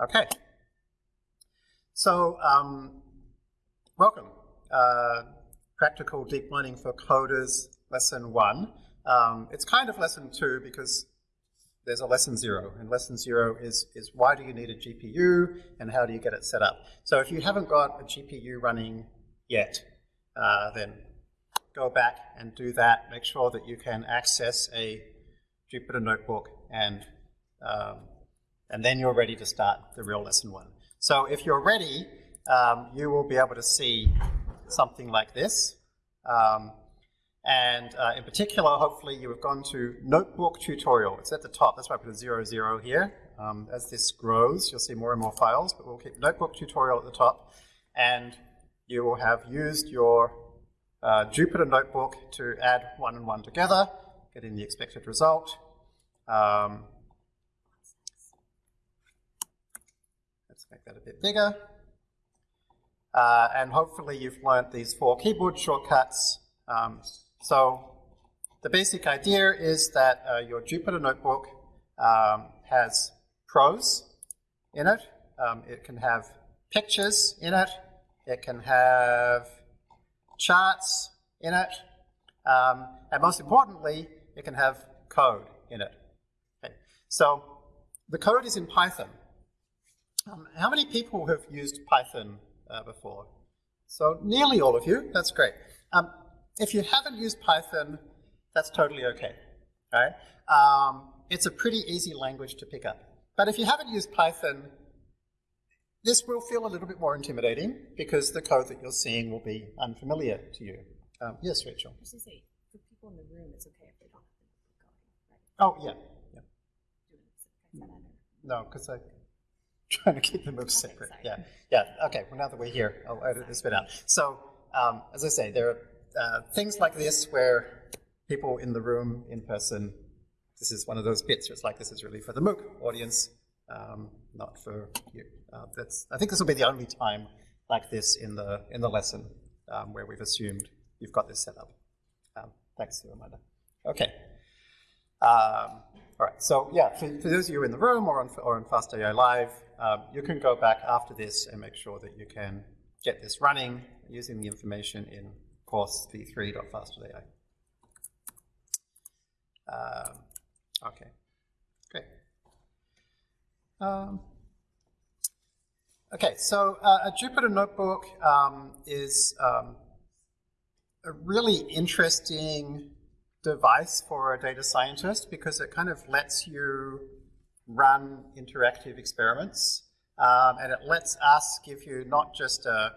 Okay. So, um, welcome. Uh, Practical Deep Learning for Coders, Lesson 1. Um, it's kind of Lesson 2 because there's a Lesson 0, and Lesson 0 is, is why do you need a GPU and how do you get it set up. So if you haven't got a GPU running yet, uh, then go back and do that. Make sure that you can access a Jupyter Notebook and um, and then you're ready to start the real lesson one. So if you're ready, um, you will be able to see something like this. Um, and uh, in particular, hopefully you have gone to Notebook Tutorial. It's at the top. That's why I put a zero zero here. Um, as this grows, you'll see more and more files, but we'll keep Notebook Tutorial at the top. And you will have used your uh, Jupyter Notebook to add one and one together, getting the expected result. Um, make that a bit bigger. Uh, and hopefully you've learned these four keyboard shortcuts. Um, so the basic idea is that uh, your Jupyter Notebook um, has prose in it. Um, it can have pictures in it. It can have charts in it. Um, and most importantly, it can have code in it. Okay. So the code is in Python. Um, how many people have used Python uh, before? So nearly all of you, that's great. Um, if you haven't used Python, that's totally okay, right? Um, it's a pretty easy language to pick up. But if you haven't used Python, this will feel a little bit more intimidating because the code that you're seeing will be unfamiliar to you. Um, yes, Rachel? I was say, for people in the room, it's okay if they don't have the right? Oh, yeah. yeah. No, because I trying to keep the moves separate. Yeah, yeah. Okay. Well, now that we're here, I'll edit this bit out. So, um, as I say, there are uh, things like this where people in the room, in person, this is one of those bits where it's like this is really for the MOOC audience, um, not for you. Uh, that's. I think this will be the only time like this in the in the lesson um, where we've assumed you've got this set up. Um, thanks for the reminder. Okay. Um, all right, so yeah, for, for, those of you in the room or on, or on FastAI Live, um, you can go back after this and make sure that you can get this running using the information in course v3.fast.ai. Um, okay, great. Um, okay, so uh, a Jupyter Notebook um, is um, a really interesting device for a data scientist because it kind of lets you run interactive experiments um, and it lets us give you not just a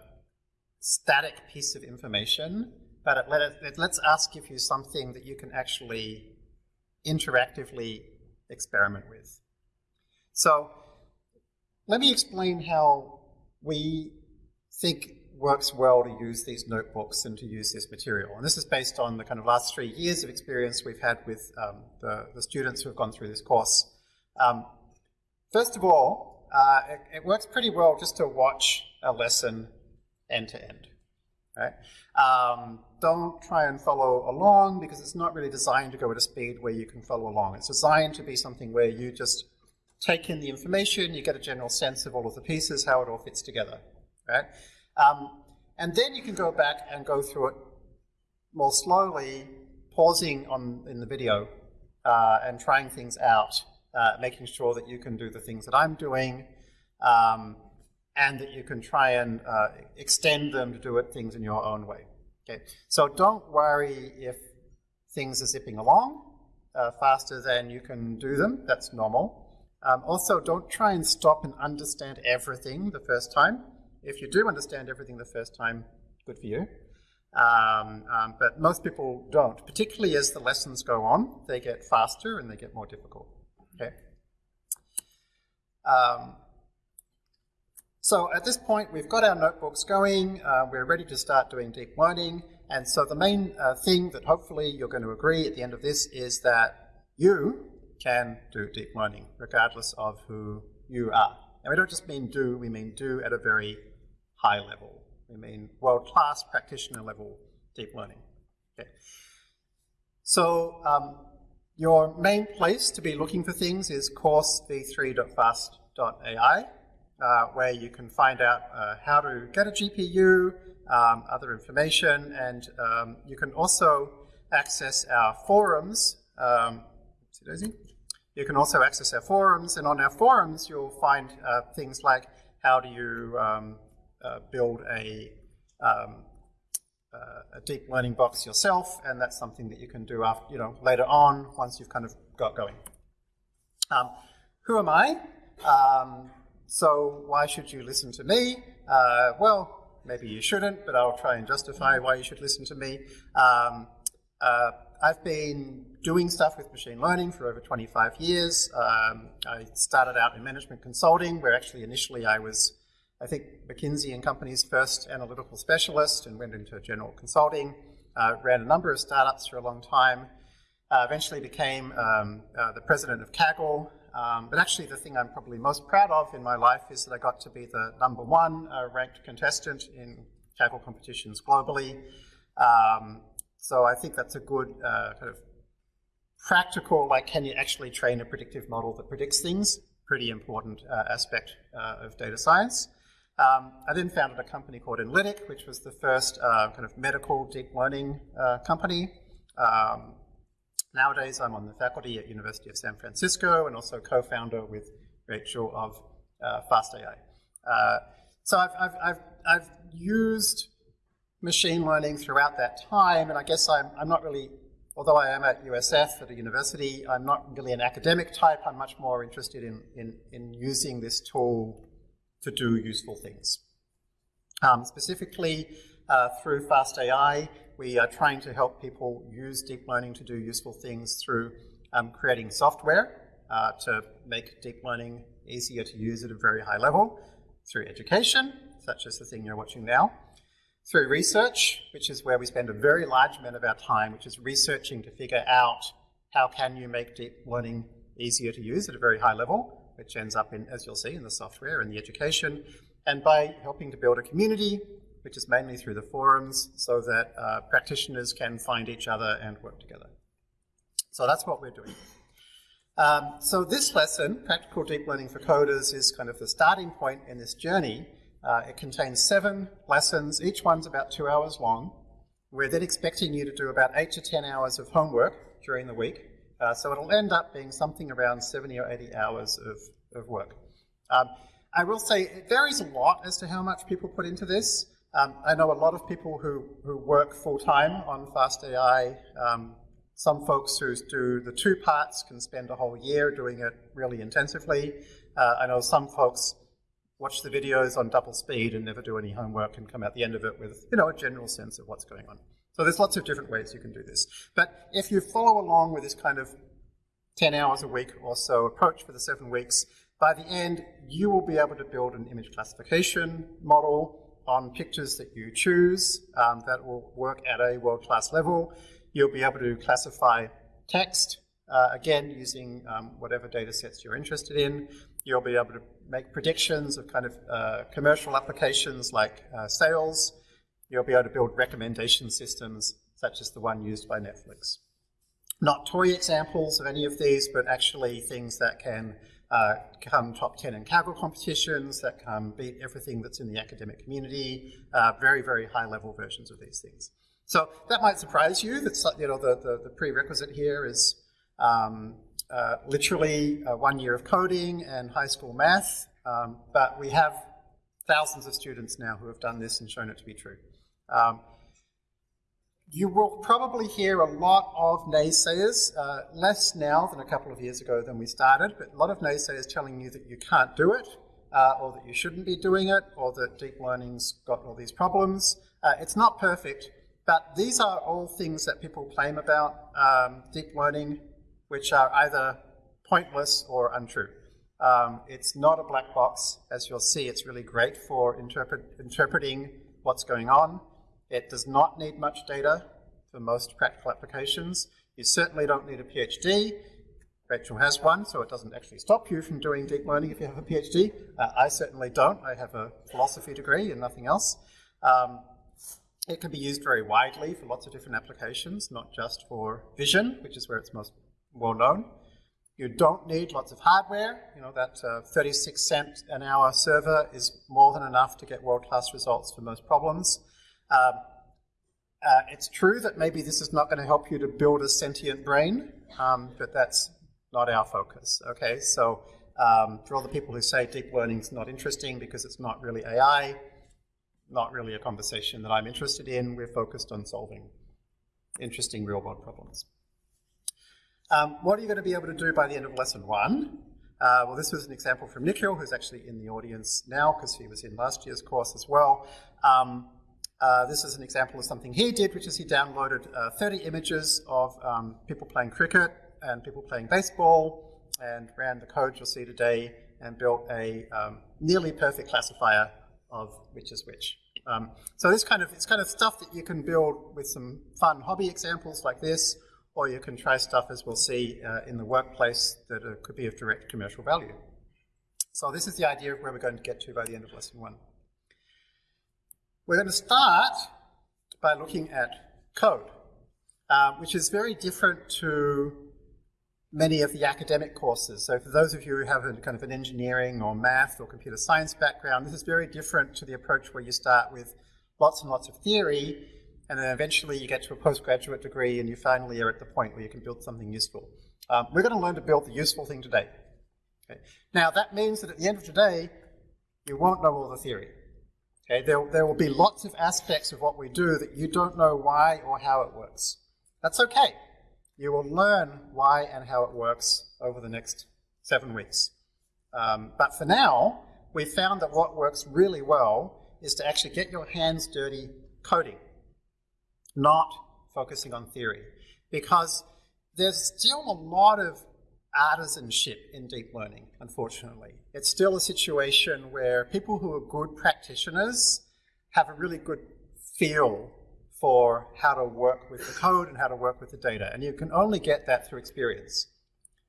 static piece of information, but it, let it, it lets us give you something that you can actually interactively experiment with. So let me explain how we think works well to use these notebooks and to use this material. And this is based on the kind of last three years of experience we've had with um, the, the, students who have gone through this course. Um, first of all, uh, it, it, works pretty well just to watch a lesson end to end. Right? Um, don't try and follow along because it's not really designed to go at a speed where you can follow along. It's designed to be something where you just take in the information, you get a general sense of all of the pieces, how it all fits together. Right? Um, and then you can go back and go through it more slowly, pausing on in the video uh, and trying things out, uh, making sure that you can do the things that I'm doing, um, and that you can try and uh, extend them to do it things in your own way. Okay, so don't worry if things are zipping along uh, faster than you can do them. That's normal. Um, also, don't try and stop and understand everything the first time. If you do understand everything the first time, good for you. Um, um, but most people don't, particularly as the lessons go on, they get faster and they get more difficult. Um, so at this point, we've got our notebooks going. Uh, we're ready to start doing deep learning. And so the main uh, thing that hopefully you're going to agree at the end of this is that you can do deep learning, regardless of who you are. And we don't just mean do, we mean do at a very high level. We mean world-class practitioner level deep learning. Okay. So um, your main place to be looking for things is course v3.fast.ai. uh, where you can find out uh, how to get a GPU, um, other information, and um, you can also access our forums. Um. You can also access our forums, and on our forums you'll find uh, things like how do you um, uh, build a, um, uh, a deep learning box yourself, and that's something that you can do after, you know, later on once you've kind of got going. Um, who am I? Um, so why should you listen to me? Uh, well, maybe you shouldn't, but I'll try and justify why you should listen to me. Um, uh, I've been doing stuff with machine learning for over 25 years. Um, I started out in management consulting, where actually initially I was, I think, McKinsey and Company's first analytical specialist and went into general consulting. Uh, ran a number of startups for a long time. Uh, eventually became um, uh, the president of Kaggle. Um, but actually the thing I'm probably most proud of in my life is that I got to be the number one uh, ranked contestant in Kaggle competitions globally. Um, so I think that's a good uh, kind of practical, like can you actually train a predictive model that predicts things? Pretty important uh, aspect of data science. Um, I then founded a company called Enlitic, which was the first uh, kind of medical deep learning uh, company. Um, nowadays, I'm on the faculty at University of San Francisco and also co-founder with Rachel of uh, FastAI. so I've, I've, I've, I've used machine learning throughout that time, and I guess I'm, I'm not really, although I am at USF at a university, I'm not really an academic type. I'm much more interested in, in, in using this tool to do useful things. Um, specifically, uh, through FastAI, we are trying to help people use deep learning to do useful things through um, creating software uh, to make deep learning easier to use at a very high level, through education, such as the thing you're watching now, through research, which is where we spend a very large amount of our time, which is researching to figure out how can you make deep learning easier to use at a very high level, which ends up in, as you'll see, in the software and the education, and by helping to build a community, which is mainly through the forums, so that uh, practitioners can find each other and work together. So that's what we're doing. Um, so this lesson, Practical Deep Learning for Coders, is kind of the starting point in this journey, uh, it contains seven lessons, each one's about two hours long. We're then expecting you to do about eight to 10 hours of homework during the week. Uh, so it'll end up being something around 70 or 80 hours of, of work. Um, I will say it varies a lot as to how much people put into this. Um, I know a lot of people who, who work full-time on FastAI. Um, some folks who do the two parts can spend a whole year doing it really intensively. Uh, I know some folks watch the videos on double speed and never do any homework and come out the end of it with, you know, a general sense of what's going on. So there's lots of different ways you can do this. But if you follow along with this kind of 10 hours a week or so approach for the seven weeks, by the end, you will be able to build an image classification model on pictures that you choose um, that will work at a world-class level. You'll be able to classify text, uh, again, using um, whatever data sets you're interested in. You'll be able to make predictions of kind of uh, commercial applications like uh, sales. You'll be able to build recommendation systems such as the one used by Netflix. Not toy examples of any of these, but actually things that can uh, come top 10 in Kaggle competitions, that can beat everything that's in the academic community, uh, very, very high level versions of these things. So that might surprise you that you know, the, the, the prerequisite here is um, uh, literally uh, one year of coding and high school math, um, but we have thousands of students now who have done this and shown it to be true. Um, you will probably hear a lot of naysayers, uh, less now than a couple of years ago than we started, but a lot of naysayers telling you that you can't do it, uh, or that you shouldn't be doing it, or that deep learning's got all these problems. Uh, it's not perfect, but these are all things that people claim about um, deep learning which are either pointless or untrue. Um, it's not a black box. As you'll see, it's really great for interpret, interpreting what's going on. It does not need much data for most practical applications. You certainly don't need a PhD. Rachel has one, so it doesn't actually stop you from doing deep learning if you have a PhD. Uh, I certainly don't. I have a philosophy degree and nothing else. Um, it can be used very widely for lots of different applications, not just for vision, which is where it's most well known. You don't need lots of hardware. You know, that uh, 36 cent an hour server is more than enough to get world-class results for most problems. Um, uh, it's true that maybe this is not going to help you to build a sentient brain, um, but that's not our focus. Okay, so um, for all the people who say deep learning is not interesting because it's not really AI, not really a conversation that I'm interested in. We're focused on solving interesting real-world problems. Um, what are you going to be able to do by the end of lesson one? Uh, well, this was an example from Nikhil, who's actually in the audience now because he was in last year's course as well. Um, uh, this is an example of something he did, which is he downloaded uh, 30 images of um, people playing cricket and people playing baseball and ran the code you'll see today and built a um, nearly perfect classifier of which is which. Um, so this kind of it's kind of stuff that you can build with some fun hobby examples like this, or you can try stuff as we'll see uh, in the workplace that uh, could be of direct commercial value. So this is the idea of where we're going to get to by the end of lesson one. We're going to start by looking at code, uh, which is very different to many of the academic courses. So for those of you who have a kind of an engineering or math or computer science background, this is very different to the approach where you start with lots and lots of theory, and then eventually you get to a postgraduate degree and you finally are at the point where you can build something useful. Um, we're going to learn to build the useful thing today. Okay. Now that means that at the end of today, you won't know all the theory. Okay, there, there will be lots of aspects of what we do that you don't know why or how it works. That's okay. You will learn why and how it works over the next seven weeks. Um, but for now, we found that what works really well is to actually get your hands dirty coding, not focusing on theory. Because there's still a lot of artisanship in deep learning, unfortunately. It's still a situation where people who are good practitioners have a really good feel for how to work with the code and how to work with the data. And you can only get that through experience.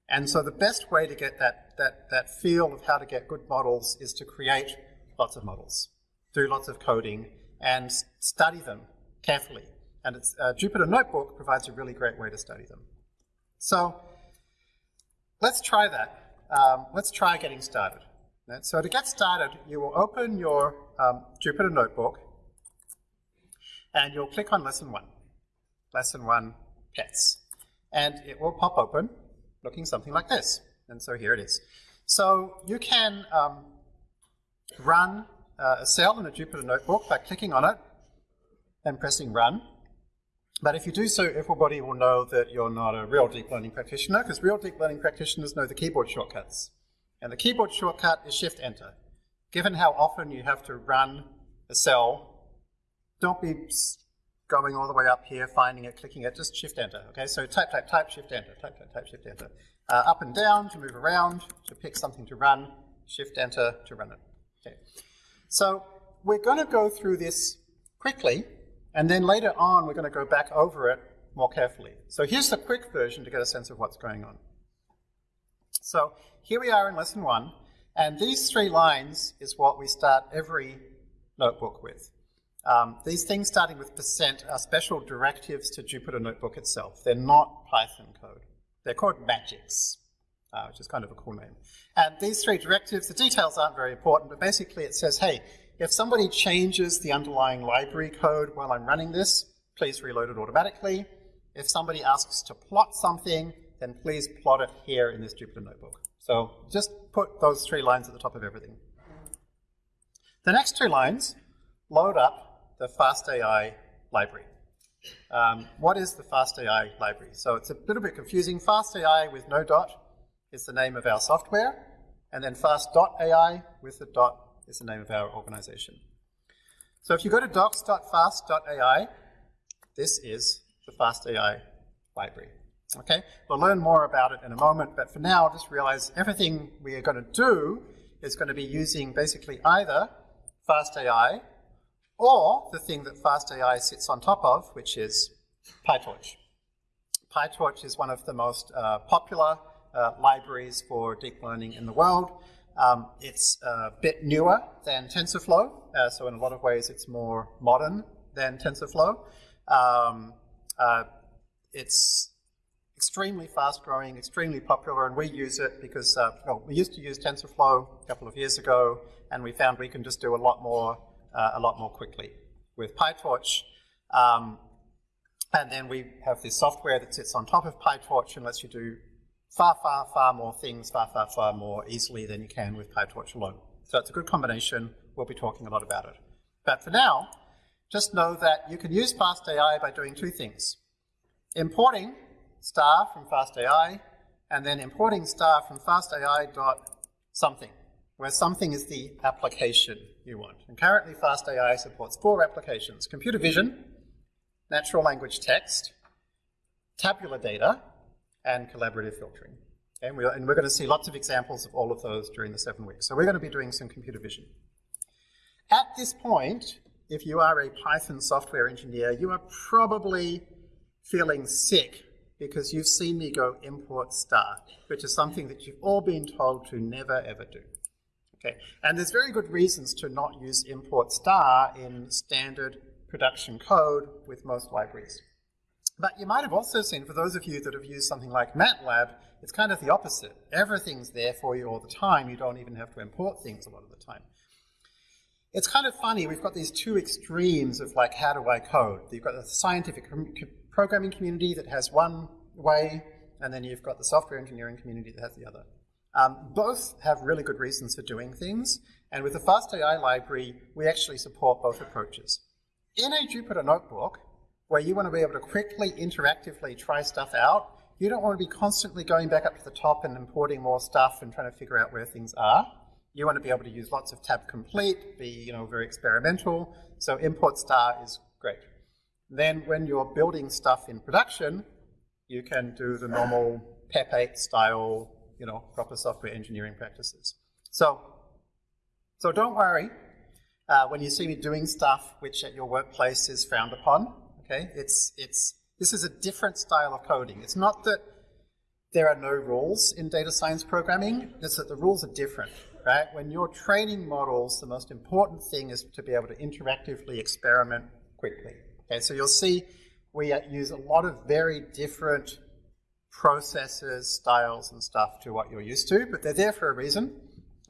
And so the best way to get that, that, that feel of how to get good models is to create lots of models, do lots of coding, and study them carefully. And it's, uh, Jupyter Notebook provides a really great way to study them. So Let's try that. Um, let's try getting started. So to get started, you will open your um, Jupyter Notebook and you'll click on Lesson 1. Lesson 1, Pets. And it will pop open looking something like this. And so here it is. So you can um, run uh, a cell in a Jupyter Notebook by clicking on it and pressing Run. But if you do so, everybody will know that you're not a real deep learning practitioner, because real deep learning practitioners know the keyboard shortcuts. And the keyboard shortcut is Shift Enter. Given how often you have to run a cell, don't be going all the way up here, finding it, clicking it, just Shift Enter. Okay, so type, type, type, Shift Enter, type, type, type, Shift Enter. Uh, up and down to move around, to pick something to run, Shift Enter to run it. Okay, so we're going to go through this quickly and then later on, we're going to go back over it more carefully. So here's the quick version to get a sense of what's going on. So here we are in lesson one, and these three lines is what we start every notebook with. Um, these things starting with percent are special directives to Jupyter Notebook itself. They're not Python code. They're called magics, uh, which is kind of a cool name. And these three directives, the details aren't very important, but basically it says, hey, if somebody changes the underlying library code while I'm running this, please reload it automatically. If somebody asks to plot something, then please plot it here in this Jupyter Notebook. So just put those three lines at the top of everything. The next two lines load up the FastAI library. Um, what is the FastAI library? So it's a little bit confusing. FastAI with no dot is the name of our software, and then fast.ai with the dot is the name of our organization. So if you go to docs.fast.ai, this is the FastAI library. Okay, we'll learn more about it in a moment, but for now, just realize everything we are going to do is going to be using basically either FastAI or the thing that FastAI sits on top of, which is PyTorch. PyTorch is one of the most uh, popular uh, libraries for deep learning in the world. Um, it's a bit newer than TensorFlow, uh, so in a lot of ways it's more modern than TensorFlow. Um, uh, it's extremely fast growing, extremely popular, and we use it because, uh, well, we used to use TensorFlow a couple of years ago, and we found we can just do a lot more, uh, a lot more quickly. With PyTorch, um, and then we have this software that sits on top of PyTorch and lets you do far, far, far more things, far, far, far more easily than you can with PyTorch alone. So it's a good combination. We'll be talking a lot about it. But for now, just know that you can use FastAI by doing two things. Importing star from FastAI, and then importing star from FastAI dot something, where something is the application you want. And currently FastAI supports four applications, computer vision, natural language text, tabular data, and collaborative filtering. And, we're, and we're going to see lots of examples of all of those during the seven weeks. So we're going to be doing some computer vision. At this point, if you are a Python software engineer, you are probably feeling sick because you've seen me go import star, which is something that you've all been told to never ever do. Okay, and there's very good reasons to not use import star in standard production code with most libraries. But you might have also seen, for those of you that have used something like MATLAB, it's kind of the opposite. Everything's there for you all the time. You don't even have to import things a lot of the time. It's kind of funny, we've got these two extremes of like, how do I code? You've got the scientific programming community that has one way, and then you've got the software engineering community that has the other. Um, both have really good reasons for doing things, and with the FastAI library, we actually support both approaches. In a Jupyter notebook, where you want to be able to quickly, interactively try stuff out, you don't want to be constantly going back up to the top and importing more stuff and trying to figure out where things are. You want to be able to use lots of tab complete, be you know very experimental. So import star is great. Then when you're building stuff in production, you can do the normal PEP 8 style, you know, proper software engineering practices. So, so don't worry uh, when you see me doing stuff which at your workplace is frowned upon, okay, it's, it's, this is a different style of coding. It's not that there are no rules in data science programming, it's that the rules are different, right? When you're training models, the most important thing is to be able to interactively experiment quickly. Okay, so you'll see we use a lot of very different processes, styles, and stuff to what you're used to, but they're there for a reason,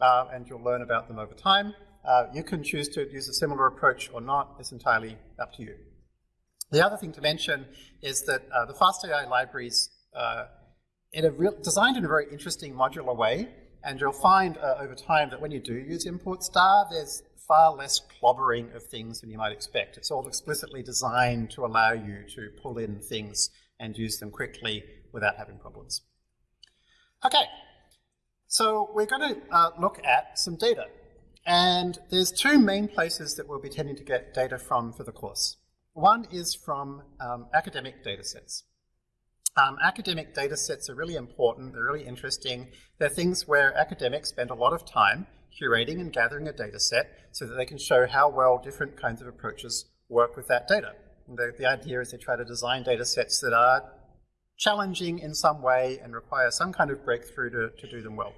uh, and you'll learn about them over time. Uh, you can choose to use a similar approach or not. It's entirely up to you. The other thing to mention is that uh, the FastAI libraries uh, in designed in a very interesting modular way, and you'll find uh, over time that when you do use import star, there's far less clobbering of things than you might expect. It's all explicitly designed to allow you to pull in things and use them quickly without having problems. Okay, so we're going to uh, look at some data. And there's two main places that we'll be tending to get data from for the course. One is from um, academic data sets. Um, academic data sets are really important, they're really interesting. They're things where academics spend a lot of time curating and gathering a data set so that they can show how well different kinds of approaches work with that data. The, the, idea is they try to design data sets that are challenging in some way and require some kind of breakthrough to, to do them well.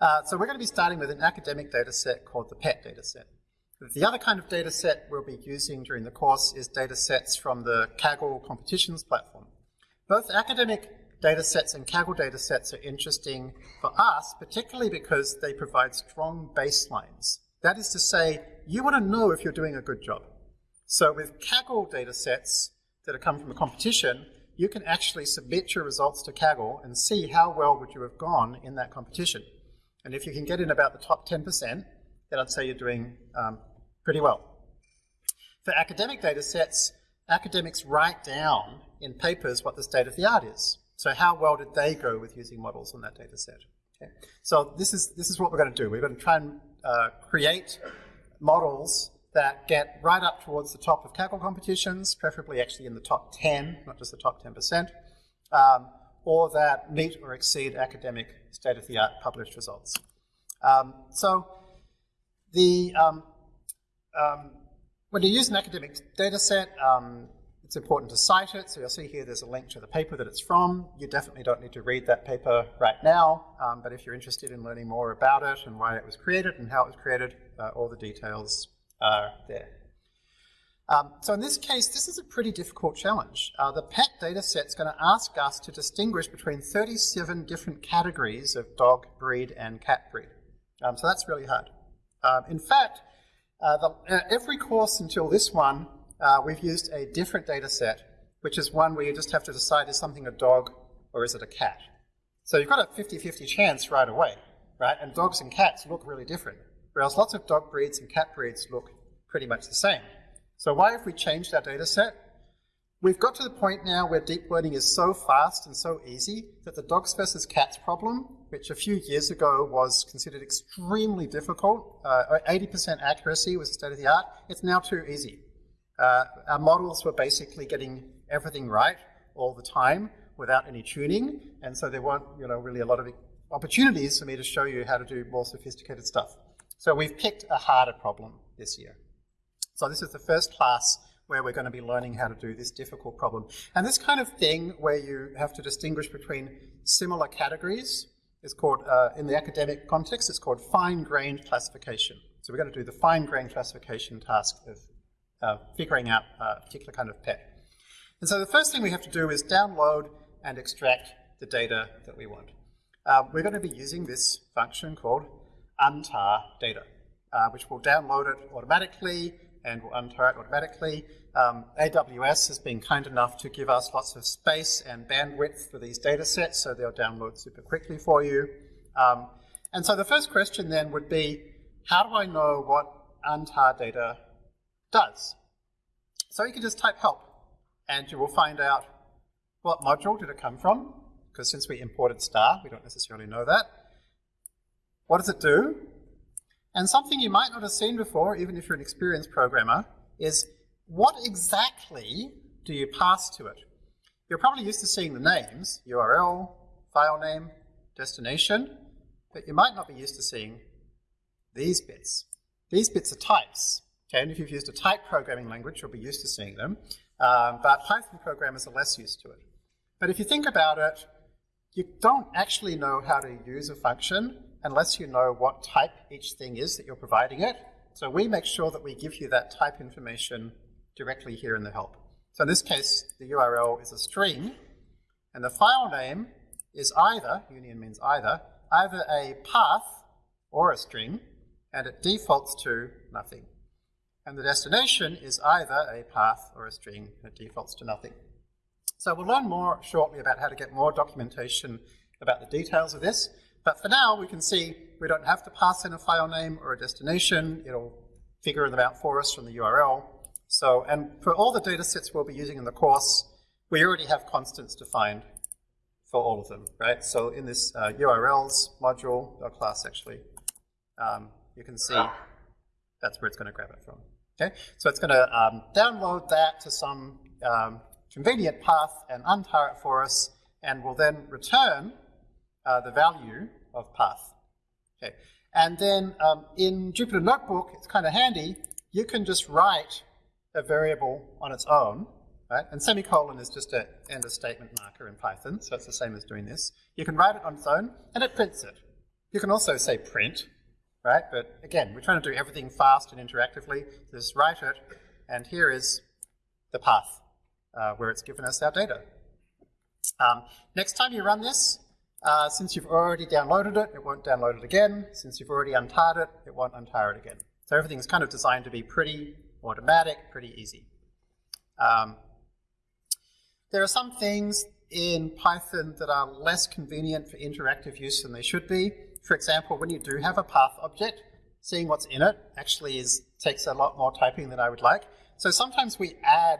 Uh, so we're going to be starting with an academic data set called the PET data set. The other kind of data set we'll be using during the course is data sets from the Kaggle competitions platform. Both academic data sets and Kaggle data sets are interesting for us, particularly because they provide strong baselines. That is to say, you want to know if you're doing a good job. So with Kaggle data sets that have come from a competition, you can actually submit your results to Kaggle and see how well would you have gone in that competition. And if you can get in about the top 10%, then I'd say you're doing um, pretty well. For academic data sets, academics write down in papers what the state of the art is. So how well did they go with using models on that data set? Okay. So this is, this is what we're going to do. We're going to try and uh, create models that get right up towards the top of Kaggle competitions, preferably actually in the top 10, not just the top 10%, um, or that meet or exceed academic state-of-the-art published results. Um, so the, um, um when you use an academic data set, um, it's important to cite it, so you'll see here there's a link to the paper that it's from. You definitely don't need to read that paper right now, um, but if you're interested in learning more about it and why it was created and how it was created, uh, all the details are there. Um, so in this case, this is a pretty difficult challenge. Uh, the PET data set is going to ask us to distinguish between 37 different categories of dog breed and cat breed. Um, so that's really hard. Um, in fact, uh, uh, every course until this one, uh, we've used a different data set, which is one where you just have to decide is something a dog or is it a cat. So you've got a 50-50 chance right away, right? And dogs and cats look really different, whereas lots of dog breeds and cat breeds look pretty much the same. So why have we changed our data set? We've got to the point now where deep learning is so fast and so easy that the dogs versus cats problem, which a few years ago was considered extremely difficult, 80% uh, accuracy was state of the art, it's now too easy. Uh, our models were basically getting everything right all the time without any tuning, and so there weren't you know, really a lot of opportunities for me to show you how to do more sophisticated stuff. So we've picked a harder problem this year. So this is the first class where we're going to be learning how to do this difficult problem. And this kind of thing where you have to distinguish between similar categories is called, uh, in the academic context, it's called fine-grained classification. So we're going to do the fine-grained classification task of uh, figuring out a particular kind of pet. And so the first thing we have to do is download and extract the data that we want. Uh, we're going to be using this function called untar data, uh, which will download it automatically and will untar it automatically. Um, AWS has been kind enough to give us lots of space and bandwidth for these data sets, so they'll download super quickly for you. Um, and so the first question then would be, how do I know what untar data does? So you can just type help, and you will find out what module did it come from, because since we imported star, we don't necessarily know that. What does it do? And something you might not have seen before, even if you're an experienced programmer, is what exactly do you pass to it? You're probably used to seeing the names, URL, file name, destination, but you might not be used to seeing these bits. These bits are types. Okay, and if you've used a type programming language, you'll be used to seeing them, um, but Python programmers are less used to it. But if you think about it, you don't actually know how to use a function unless you know what type each thing is that you're providing it. So we make sure that we give you that type information directly here in the help. So in this case, the URL is a string, and the file name is either, union means either, either a path or a string, and it defaults to nothing. And the destination is either a path or a string, and it defaults to nothing. So we'll learn more shortly about how to get more documentation about the details of this, but for now, we can see we don't have to pass in a file name or a destination. It'll figure them out for us from the URL. So, and for all the data sets we'll be using in the course, we already have constants defined for all of them, right? So in this uh, URLs module, or class actually, um, you can see that's where it's going to grab it from. Okay, so it's going to um, download that to some um, convenient path and untar it for us, and will then return uh, the value of path. Okay. And then um, in Jupyter Notebook, it's kind of handy, you can just write a variable on its own, right? And semicolon is just an end of statement marker in Python, so it's the same as doing this. You can write it on its own, and it prints it. You can also say print, right? But again, we're trying to do everything fast and interactively. Just write it, and here is the path uh, where it's given us our data. Um, next time you run this, uh, since you've already downloaded it, it won't download it again. Since you've already untarred it, it won't untar it again. So everything's kind of designed to be pretty automatic, pretty easy. Um, there are some things in Python that are less convenient for interactive use than they should be. For example, when you do have a path object, seeing what's in it actually is, takes a lot more typing than I would like. So sometimes we add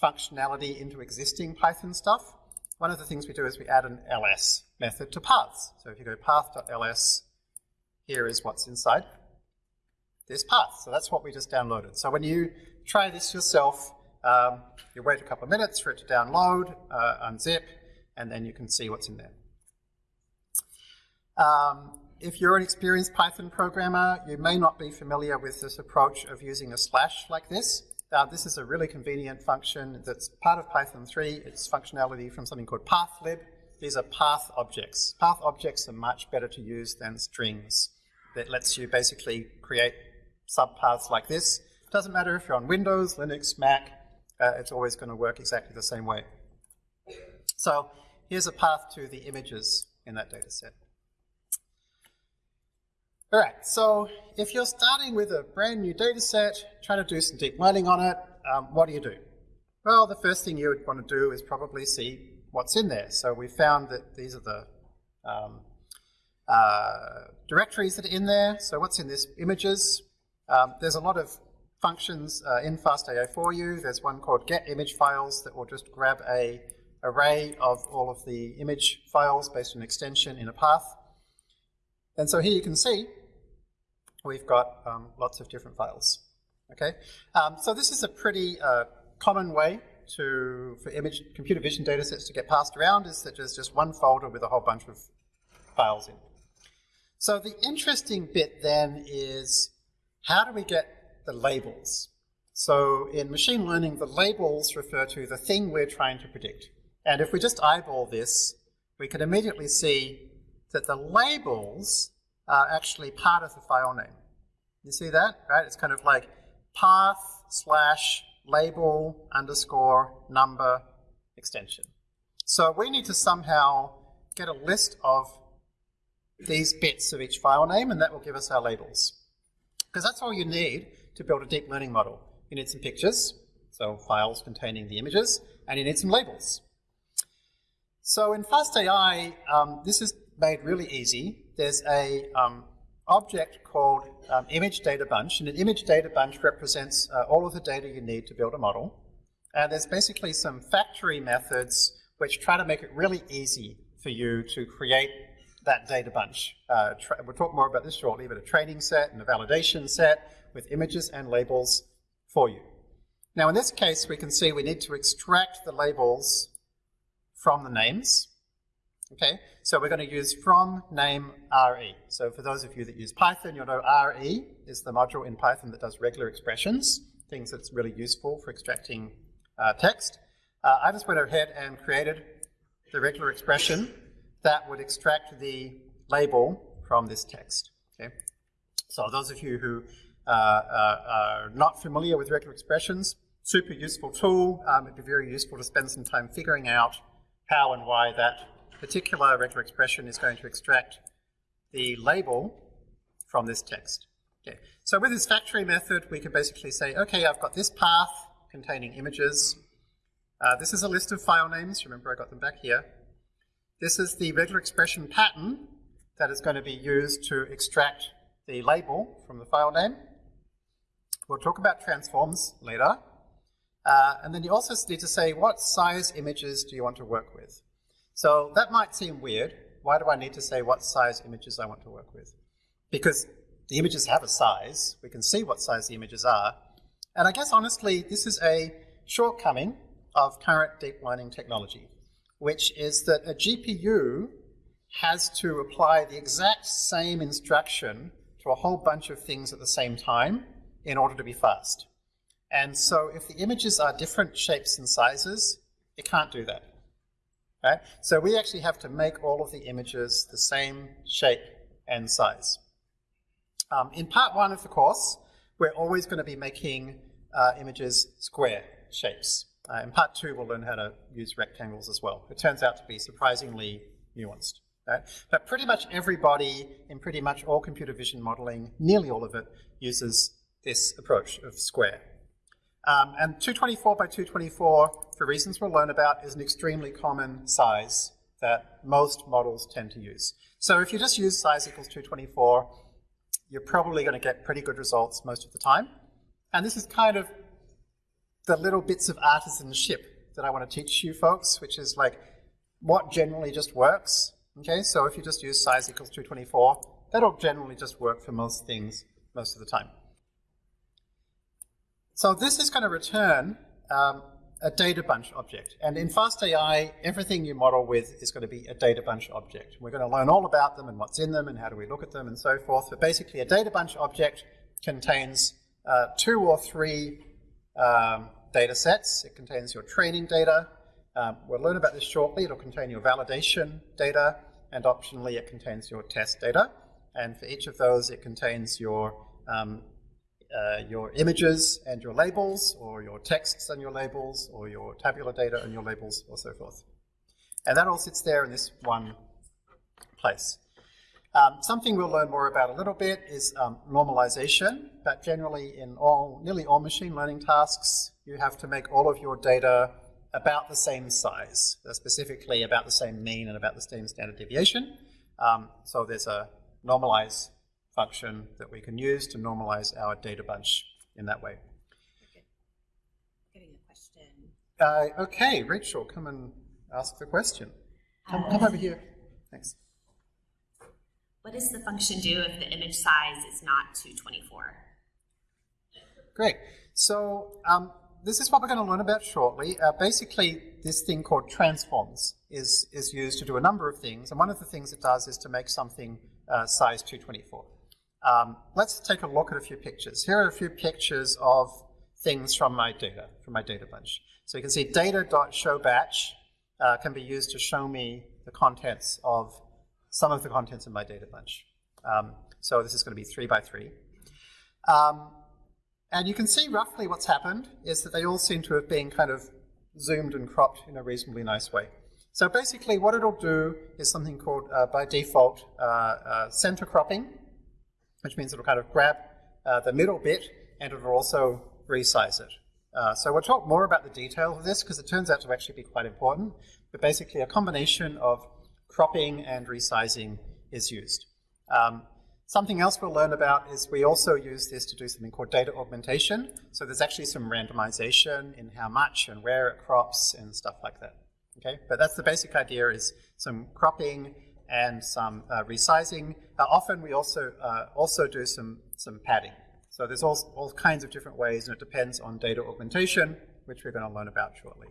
functionality into existing Python stuff one of the things we do is we add an ls method to paths. So if you go path.ls, here is what's inside this path. So that's what we just downloaded. So when you try this yourself, um, you wait a couple of minutes for it to download, uh, unzip, and then you can see what's in there. Um, if you're an experienced Python programmer, you may not be familiar with this approach of using a slash like this. Uh, this is a really convenient function that's part of Python 3. It's functionality from something called pathlib. These are path objects. Path objects are much better to use than strings. That lets you basically create subpaths like this Doesn't matter if you're on Windows, Linux, Mac, uh, it's always going to work exactly the same way. So here's a path to the images in that data set. All right, so if you're starting with a brand new data set, trying to do some deep learning on it, um, what do you do? Well, the first thing you would want to do is probably see what's in there. So we found that these are the um, uh, directories that are in there. So what's in this? Images. Um, there's a lot of functions uh, in FastAI for you. There's one called get image files that will just grab a array of all of the image files based on extension in a path. And so here you can see we've got um, lots of different files. Okay, um, so this is a pretty uh, common way to for image computer vision data sets to get passed around is that there's just one folder with a whole bunch of files in. So the interesting bit then is how do we get the labels? So in machine learning, the labels refer to the thing we're trying to predict. And if we just eyeball this, we can immediately see that the labels are actually part of the file name. You see that, right? It's kind of like path slash label underscore number extension. So we need to somehow get a list of these bits of each file name, and that will give us our labels. Because that's all you need to build a deep learning model. You need some pictures, so files containing the images, and you need some labels. So in FastAI, um, this is made really easy. There's a um, object called um, image data bunch, and an image data bunch represents uh, all of the data you need to build a model. And there's basically some factory methods which try to make it really easy for you to create that data bunch. Uh, we'll talk more about this shortly, but a training set and a validation set with images and labels for you. Now in this case, we can see we need to extract the labels from the names. Okay, so we're going to use from name RE. So for those of you that use Python, you'll know RE is the module in Python that does regular expressions, things that's really useful for extracting uh, text. Uh, I just went ahead and created the regular expression that would extract the label from this text. Okay, so those of you who uh, uh are not familiar with regular expressions, super useful tool. Um, it'd be very useful to spend some time figuring out how and why that particular regular expression is going to extract the label from this text. Okay. So with this factory method, we can basically say, okay, I've got this path containing images. Uh, this is a list of file names. Remember, I got them back here. This is the regular expression pattern that is going to be used to extract the label from the file name. We'll talk about transforms later. Uh, and then you also need to say what size images do you want to work with. So that might seem weird. Why do I need to say what size images I want to work with? Because the images have a size. We can see what size the images are. And I guess honestly, this is a shortcoming of current deep learning technology, which is that a GPU has to apply the exact same instruction to a whole bunch of things at the same time in order to be fast. And so if the images are different shapes and sizes, it can't do that. Right? So we actually have to make all of the images the same shape and size. Um, in part one of the course, we're always going to be making uh, images square shapes. Uh, in part two, we'll learn how to use rectangles as well. It turns out to be surprisingly nuanced. Right? But pretty much everybody in pretty much all computer vision modeling, nearly all of it, uses this approach of square. Um, and 224 by 224, for reasons we'll learn about, is an extremely common size that most models tend to use. So if you just use size equals 224, you're probably going to get pretty good results most of the time. And this is kind of the little bits of artisanship that I want to teach you folks, which is like what generally just works. Okay, so if you just use size equals 224, that'll generally just work for most things most of the time. So this is going to return um, a data bunch object. And in FastAI, everything you model with is going to be a data bunch object. We're going to learn all about them and what's in them and how do we look at them and so forth. But basically, a data bunch object contains uh, two or three um, data sets. It contains your training data. Um, we'll learn about this shortly. It'll contain your validation data, and optionally, it contains your test data. And for each of those, it contains your um, uh, your images and your labels, or your texts and your labels, or your tabular data and your labels, or so forth. And that all sits there in this one place. Um, something we'll learn more about a little bit is um, normalization, but generally in all, nearly all machine learning tasks, you have to make all of your data about the same size, uh, specifically about the same mean and about the same standard deviation. Um, so there's a normalize function that we can use to normalize our data bunch in that way. Getting a question. Uh, okay, Rachel, come and ask the question. Come, come over here. Thanks. What does the function do if the image size is not 224? Great. So um, this is what we're going to learn about shortly. Uh, basically, this thing called transforms is, is used to do a number of things. And one of the things it does is to make something uh, size 224. Um, let's take a look at a few pictures. Here are a few pictures of things from my data, from my data bunch. So you can see data.showBatch uh, can be used to show me the contents of some of the contents in my data bunch. Um, so this is going to be three by three. Um, and you can see roughly what's happened is that they all seem to have been kind of zoomed and cropped in a reasonably nice way. So basically what it'll do is something called, uh, by default, uh, uh, center cropping, which means it'll kind of grab uh, the middle bit and it'll also resize it. Uh, so we'll talk more about the details of this because it turns out to actually be quite important. But basically a combination of cropping and resizing is used. Um, something else we'll learn about is we also use this to do something called data augmentation. So there's actually some randomization in how much and where it crops and stuff like that. Okay, but that's the basic idea is some cropping and some uh, resizing. Uh, often we also uh, also do some some padding. So there's all, all kinds of different ways and it depends on data augmentation, which we're going to learn about shortly.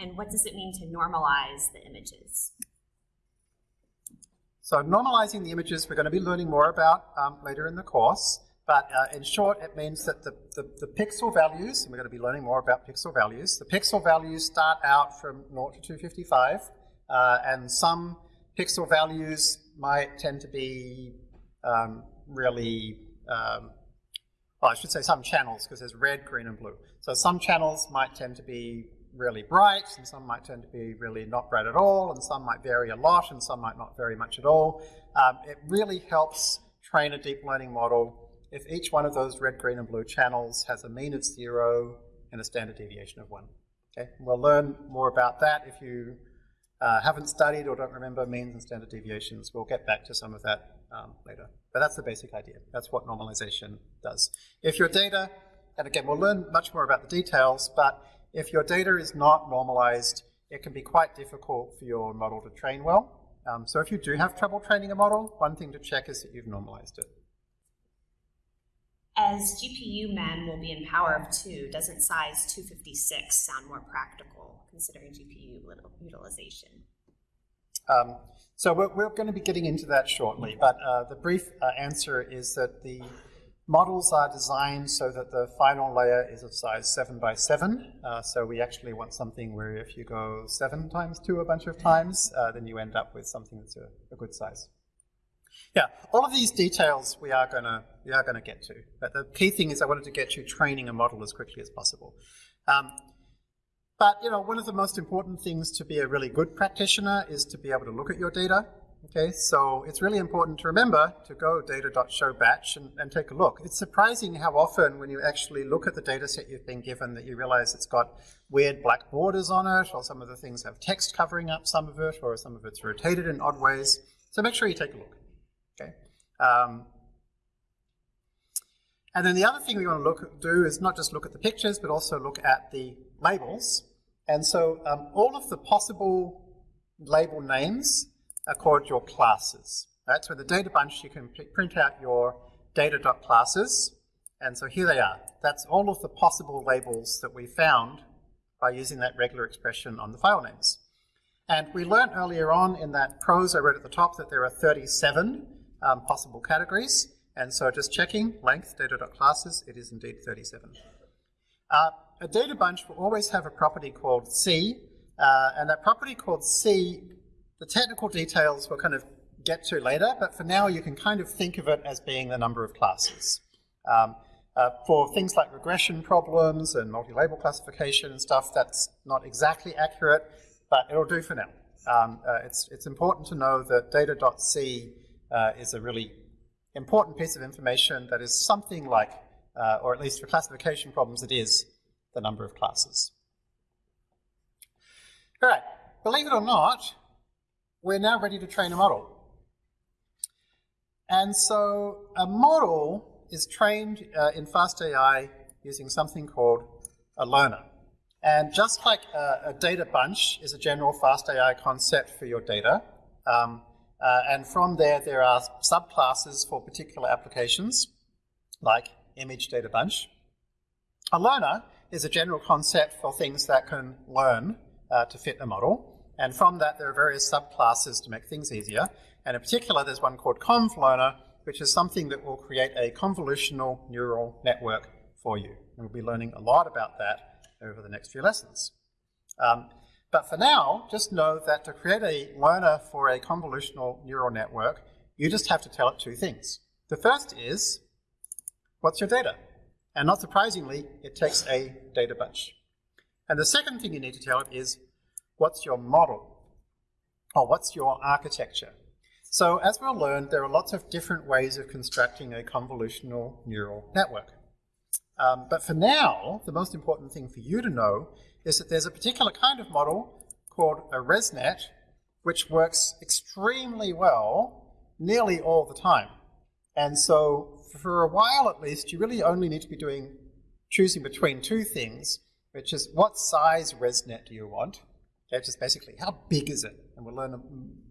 And what does it mean to normalize the images? So normalizing the images we're going to be learning more about um, later in the course. But uh, in short, it means that the, the, the, pixel values, and we're going to be learning more about pixel values, the pixel values start out from 0 to 255, uh, and some pixel values might tend to be um, really, um, well, I should say some channels, because there's red, green, and blue. So some channels might tend to be really bright, and some might tend to be really not bright at all, and some might vary a lot, and some might not vary much at all. Um, it really helps train a deep learning model if each one of those red, green, and blue channels has a mean of zero and a standard deviation of one. Okay, we'll learn more about that. If you uh, haven't studied or don't remember means and standard deviations, we'll get back to some of that um, later. But that's the basic idea. That's what normalization does. If your data, and again, we'll learn much more about the details, but if your data is not normalized, it can be quite difficult for your model to train well. Um, so if you do have trouble training a model, one thing to check is that you've normalized it. As GPU mem will be in power of 2, doesn't size 256 sound more practical considering GPU utilization? Um, so we're, we're, going to be getting into that shortly, but uh, the brief uh, answer is that the models are designed so that the final layer is of size 7 by 7. Uh, so we actually want something where if you go 7 times 2 a bunch of times, uh, then you end up with something that's a, a good size. Yeah, all of these details we are gonna we are gonna get to, but the key thing is I wanted to get you training a model as quickly as possible. Um, but you know, one of the most important things to be a really good practitioner is to be able to look at your data. Okay, so it's really important to remember to go data.showBatch and, and take a look. It's surprising how often when you actually look at the data set you've been given that you realize it's got weird black borders on it, or some of the things have text covering up some of it, or some of it's rotated in odd ways. So make sure you take a look. Um, and then the other thing we want to look do is not just look at the pictures, but also look at the labels. And so um, all of the possible label names are called your classes. Right? So in the data bunch, you can print out your data.classes. And so here they are. That's all of the possible labels that we found by using that regular expression on the file names. And we learned earlier on in that prose I wrote at the top that there are 37 um, possible categories. And so just checking length data.classes, it is indeed 37. Uh, a data bunch will always have a property called C, uh, and that property called C, the technical details we'll kind of get to later, but for now you can kind of think of it as being the number of classes. Um, uh, for things like regression problems and multi-label classification and stuff, that's not exactly accurate, but it'll do for now. Um, uh, it's, it's important to know that data.c uh, is a really important piece of information that is something like, uh, or at least for classification problems, it is the number of classes. All right, believe it or not, we're now ready to train a model. And so a model is trained uh, in FastAI using something called a learner. And just like a, a data bunch is a general FastAI concept for your data, um, uh, and from there there are subclasses for particular applications, like image data bunch. A learner is a general concept for things that can learn uh, to fit a model. And from that, there are various subclasses to make things easier. And in particular, there's one called convlearner, which is something that will create a convolutional neural network for you. And we'll be learning a lot about that over the next few lessons. Um, but for now, just know that to create a learner for a convolutional neural network, you just have to tell it two things. The first is, what's your data? And not surprisingly, it takes a data bunch. And the second thing you need to tell it is, what's your model? Or what's your architecture? So as we'll learn, there are lots of different ways of constructing a convolutional neural network. Um, but for now, the most important thing for you to know is that there's a particular kind of model called a ResNet, which works extremely well nearly all the time. And so for a while at least, you really only need to be doing choosing between two things, which is what size ResNet do you want? Okay, just basically how big is it? And we'll learn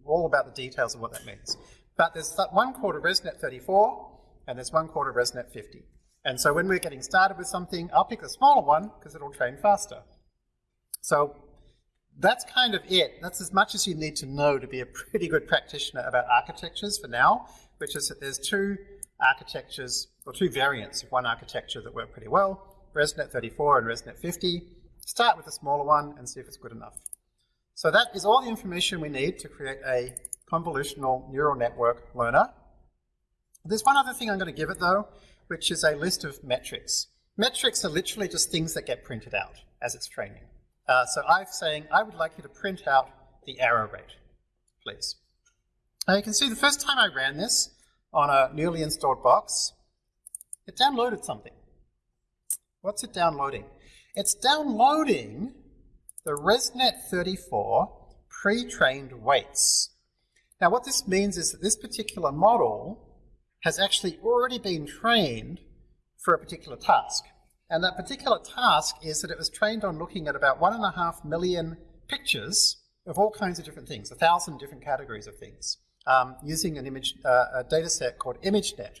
all about the details of what that means. But there's one called a ResNet 34, and there's one called a ResNet 50. And so when we're getting started with something, I'll pick the smaller one because it'll train faster. So that's kind of it. That's as much as you need to know to be a pretty good practitioner about architectures for now, which is that there's two architectures, or two variants of one architecture that work pretty well, ResNet 34 and ResNet 50. Start with the smaller one and see if it's good enough. So that is all the information we need to create a convolutional neural network learner. There's one other thing I'm going to give it though, which is a list of metrics. Metrics are literally just things that get printed out as it's training. Uh, so I'm saying I would like you to print out the error rate, please. Now you can see the first time I ran this on a newly installed box, it downloaded something. What's it downloading? It's downloading the ResNet 34 pre-trained weights. Now what this means is that this particular model has actually already been trained for a particular task. And that particular task is that it was trained on looking at about one and a half million pictures of all kinds of different things, a thousand different categories of things, um, using an image, uh, a data set called ImageNet.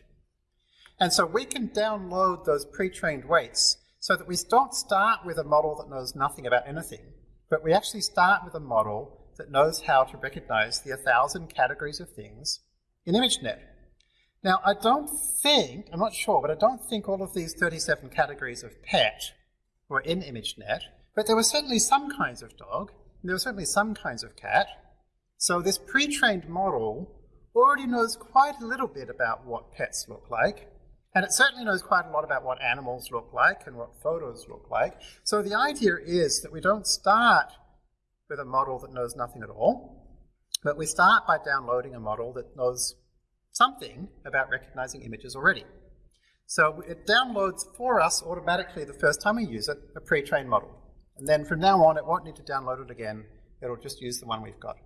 And so we can download those pre-trained weights so that we don't start with a model that knows nothing about anything, but we actually start with a model that knows how to recognize the 1,000 categories of things in ImageNet. Now, I don't think, I'm not sure, but I don't think all of these 37 categories of pet were in ImageNet, but there were certainly some kinds of dog, and there were certainly some kinds of cat. So this pre-trained model already knows quite a little bit about what pets look like, and it certainly knows quite a lot about what animals look like and what photos look like. So the idea is that we don't start with a model that knows nothing at all, but we start by downloading a model that knows something about recognizing images already. So it downloads for us automatically the first time we use it, a pre-trained model. And then from now on, it won't need to download it again. It'll just use the one we've got.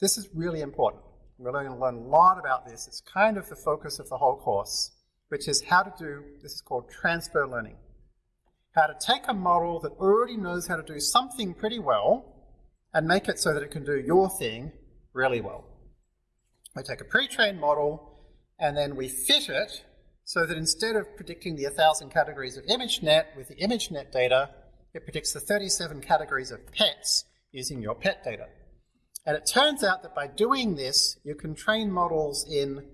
This is really important. We're going to learn a lot about this. It's kind of the focus of the whole course, which is how to do, this is called transfer learning. How to take a model that already knows how to do something pretty well and make it so that it can do your thing really well. We take a pre-trained model and then we fit it so that instead of predicting the 1,000 categories of ImageNet with the ImageNet data, it predicts the 37 categories of pets using your pet data. And it turns out that by doing this, you can train models in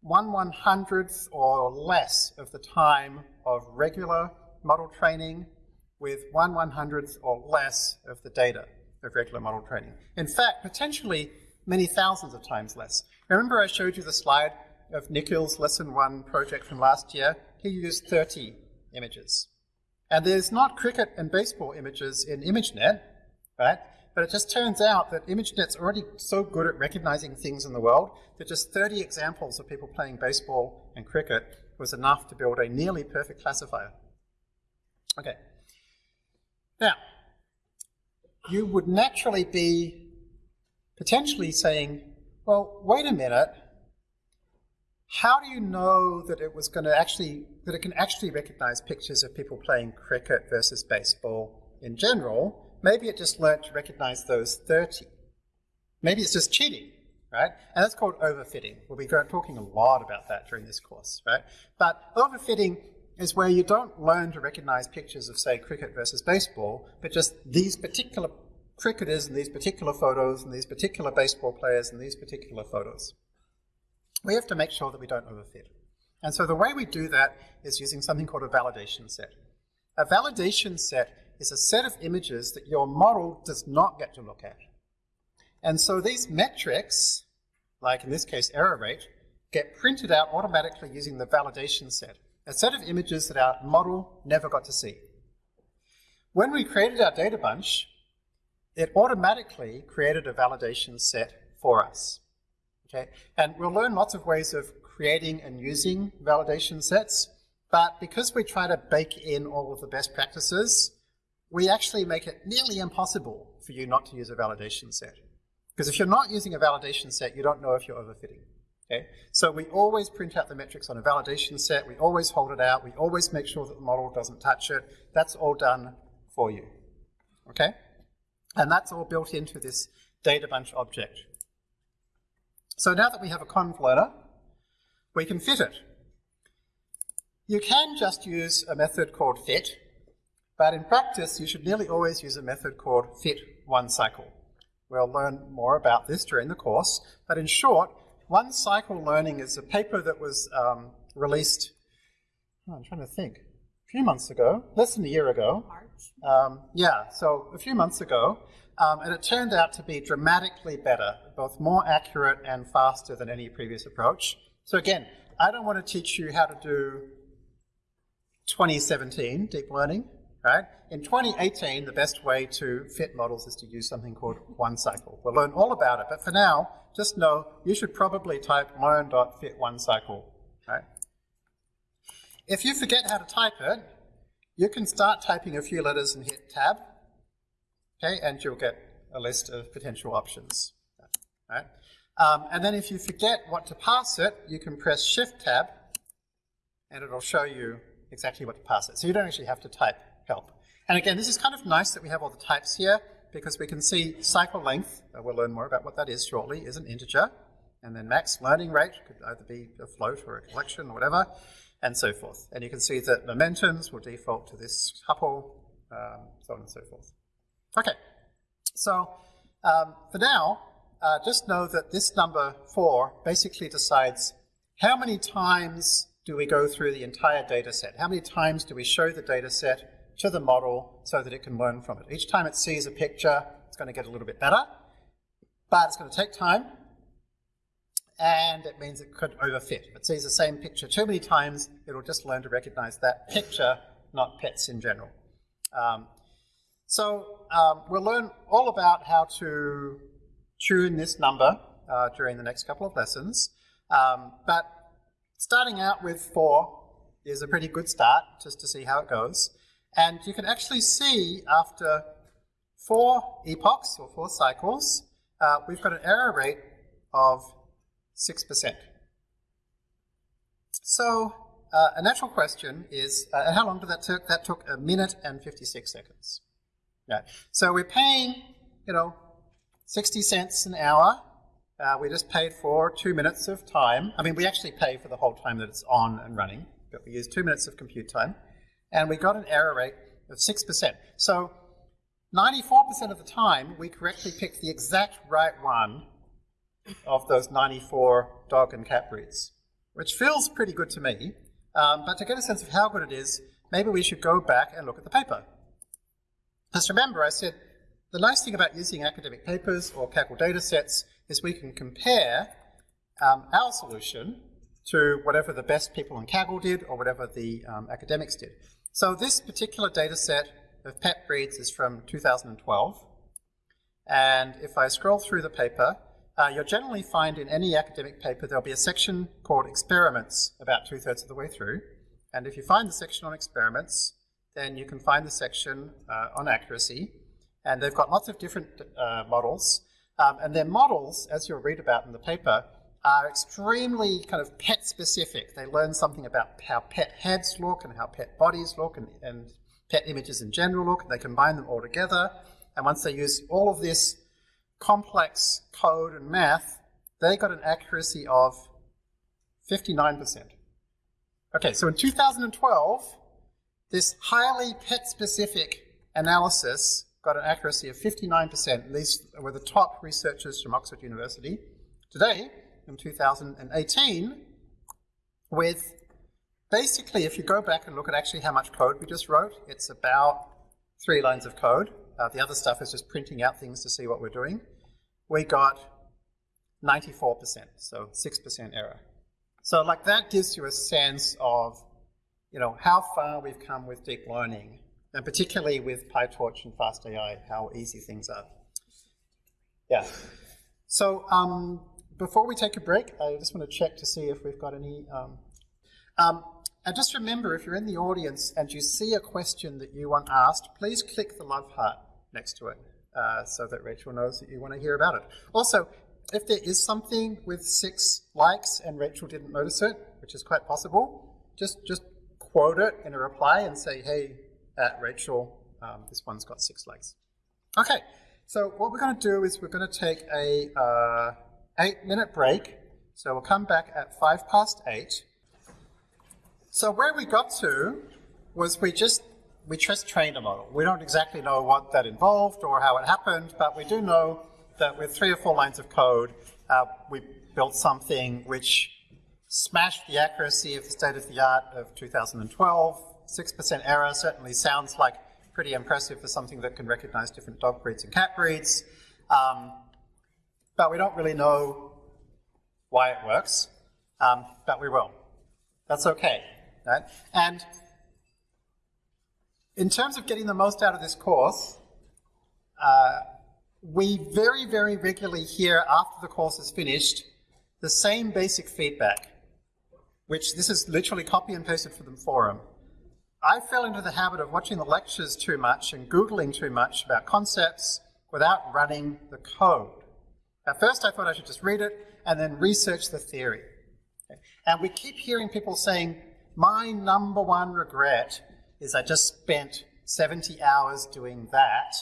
one one hundredth or less of the time of regular model training with one one hundredth or less of the data of regular model training. In fact, potentially many thousands of times less. Remember I showed you the slide of Nikhil's lesson one project from last year? He used 30 images. And there's not cricket and baseball images in ImageNet, right? But it just turns out that ImageNet's already so good at recognizing things in the world that just 30 examples of people playing baseball and cricket was enough to build a nearly perfect classifier. Okay. Now, you would naturally be potentially saying, well, wait a minute, how do you know that it was going to actually, that it can actually recognize pictures of people playing cricket versus baseball in general? Maybe it just learned to recognize those 30. Maybe it's just cheating, right? And that's called overfitting. We'll be talking a lot about that during this course, right? But overfitting is where you don't learn to recognize pictures of, say, cricket versus baseball, but just these particular cricketers and these particular photos and these particular baseball players and these particular photos. We have to make sure that we don't overfit. And so the way we do that is using something called a validation set. A validation set is a set of images that your model does not get to look at. And so these metrics, like in this case error rate, get printed out automatically using the validation set, a set of images that our model never got to see. When we created our data bunch, it automatically created a validation set for us. Okay, and we'll learn lots of ways of creating and using validation sets, but because we try to bake in all of the best practices, we actually make it nearly impossible for you not to use a validation set. Because if you're not using a validation set, you don't know if you're overfitting. Okay? So we always print out the metrics on a validation set, we always hold it out, we always make sure that the model doesn't touch it. That's all done for you. Okay? And that's all built into this data bunch object. So now that we have a conv learner, we can fit it. You can just use a method called fit, but in practice, you should nearly always use a method called fit one cycle. We'll learn more about this during the course, but in short, one cycle learning is a paper that was um, released, oh, I'm trying to think, a few months ago, less than a year ago. March. Um, yeah, so a few months ago, um, and it turned out to be dramatically better, both more accurate and faster than any previous approach. So again, I don't want to teach you how to do 2017 deep learning right? In 2018, the best way to fit models is to use something called one cycle. We'll learn all about it, but for now, just know you should probably type learn.fit one cycle, right? If you forget how to type it, you can start typing a few letters and hit tab, okay, and you'll get a list of potential options, right? Um, and then if you forget what to pass it, you can press shift tab, and it'll show you exactly what to pass it. So you don't actually have to type help. And again, this is kind of nice that we have all the types here because we can see cycle length, we'll learn more about what that is shortly, is an integer. And then max learning rate could either be a float or a collection or whatever, and so forth. And you can see that momentums will default to this tuple, um, so on and so forth. Okay, so um, for now, uh, just know that this number 4 basically decides how many times do we go through the entire data set? How many times do we show the data set to the model so that it can learn from it. Each time it sees a picture, it's going to get a little bit better, but it's going to take time, and it means it could overfit. If it sees the same picture too many times, it'll just learn to recognize that picture, not pets in general. Um, so um, we'll learn all about how to tune this number uh, during the next couple of lessons, um, but starting out with four is a pretty good start, just to see how it goes. And you can actually see after four epochs or four cycles, uh, we've got an error rate of 6%. So uh, a natural question is, uh, how long did that take? That took a minute and 56 seconds. Yeah. So we're paying, you know, 60 cents an hour. Uh, we just paid for two minutes of time. I mean, we actually pay for the whole time that it's on and running, but we use two minutes of compute time and we got an error rate of 6%. So 94% of the time, we correctly picked the exact right one of those 94 dog and cat breeds, which feels pretty good to me. Um, but to get a sense of how good it is, maybe we should go back and look at the paper. Just remember, I said the nice thing about using academic papers or Kaggle data sets is we can compare um, our solution to whatever the best people in Kaggle did or whatever the um, academics did. So this particular data set of pet breeds is from 2012. And if I scroll through the paper, uh, you'll generally find in any academic paper there'll be a section called experiments about two-thirds of the way through. And if you find the section on experiments, then you can find the section uh, on accuracy. And they've got lots of different uh, models. Um, and their models, as you'll read about in the paper, are extremely kind of pet specific. They learn something about how pet heads look and how pet bodies look and, and pet images in general look. They combine them all together. And once they use all of this complex code and math, they got an accuracy of 59%. Okay, so in 2012, this highly pet-specific analysis got an accuracy of 59%. These were the top researchers from Oxford University. Today, in 2018, with basically, if you go back and look at actually how much code we just wrote, it's about three lines of code. Uh, the other stuff is just printing out things to see what we're doing. We got 94%, so 6% error. So like that gives you a sense of, you know, how far we've come with deep learning, and particularly with PyTorch and FastAI, how easy things are. Yeah. So um, before we take a break, I just want to check to see if we've got any. Um, um, and just remember, if you're in the audience and you see a question that you want asked, please click the love heart next to it uh, so that Rachel knows that you want to hear about it. Also, if there is something with six likes and Rachel didn't notice it, which is quite possible, just just quote it in a reply and say, hey, uh, Rachel, um, this one's got six likes. Okay, so what we're going to do is we're going to take a uh, eight minute break. So we'll come back at five past eight. So where we got to was we just we just trained a model. We don't exactly know what that involved or how it happened, but we do know that with three or four lines of code, uh, we built something which smashed the accuracy of the state of the art of 2012. 6% error certainly sounds like pretty impressive for something that can recognize different dog breeds and cat breeds. Um, but we don't really know why it works, um, but we will. That's okay. Right? And in terms of getting the most out of this course, uh, we very, very regularly hear after the course is finished the same basic feedback, which this is literally copy and pasted from the forum. I fell into the habit of watching the lectures too much and Googling too much about concepts without running the code. At first I thought I should just read it and then research the theory. And we keep hearing people saying, my number one regret is I just spent 70 hours doing that.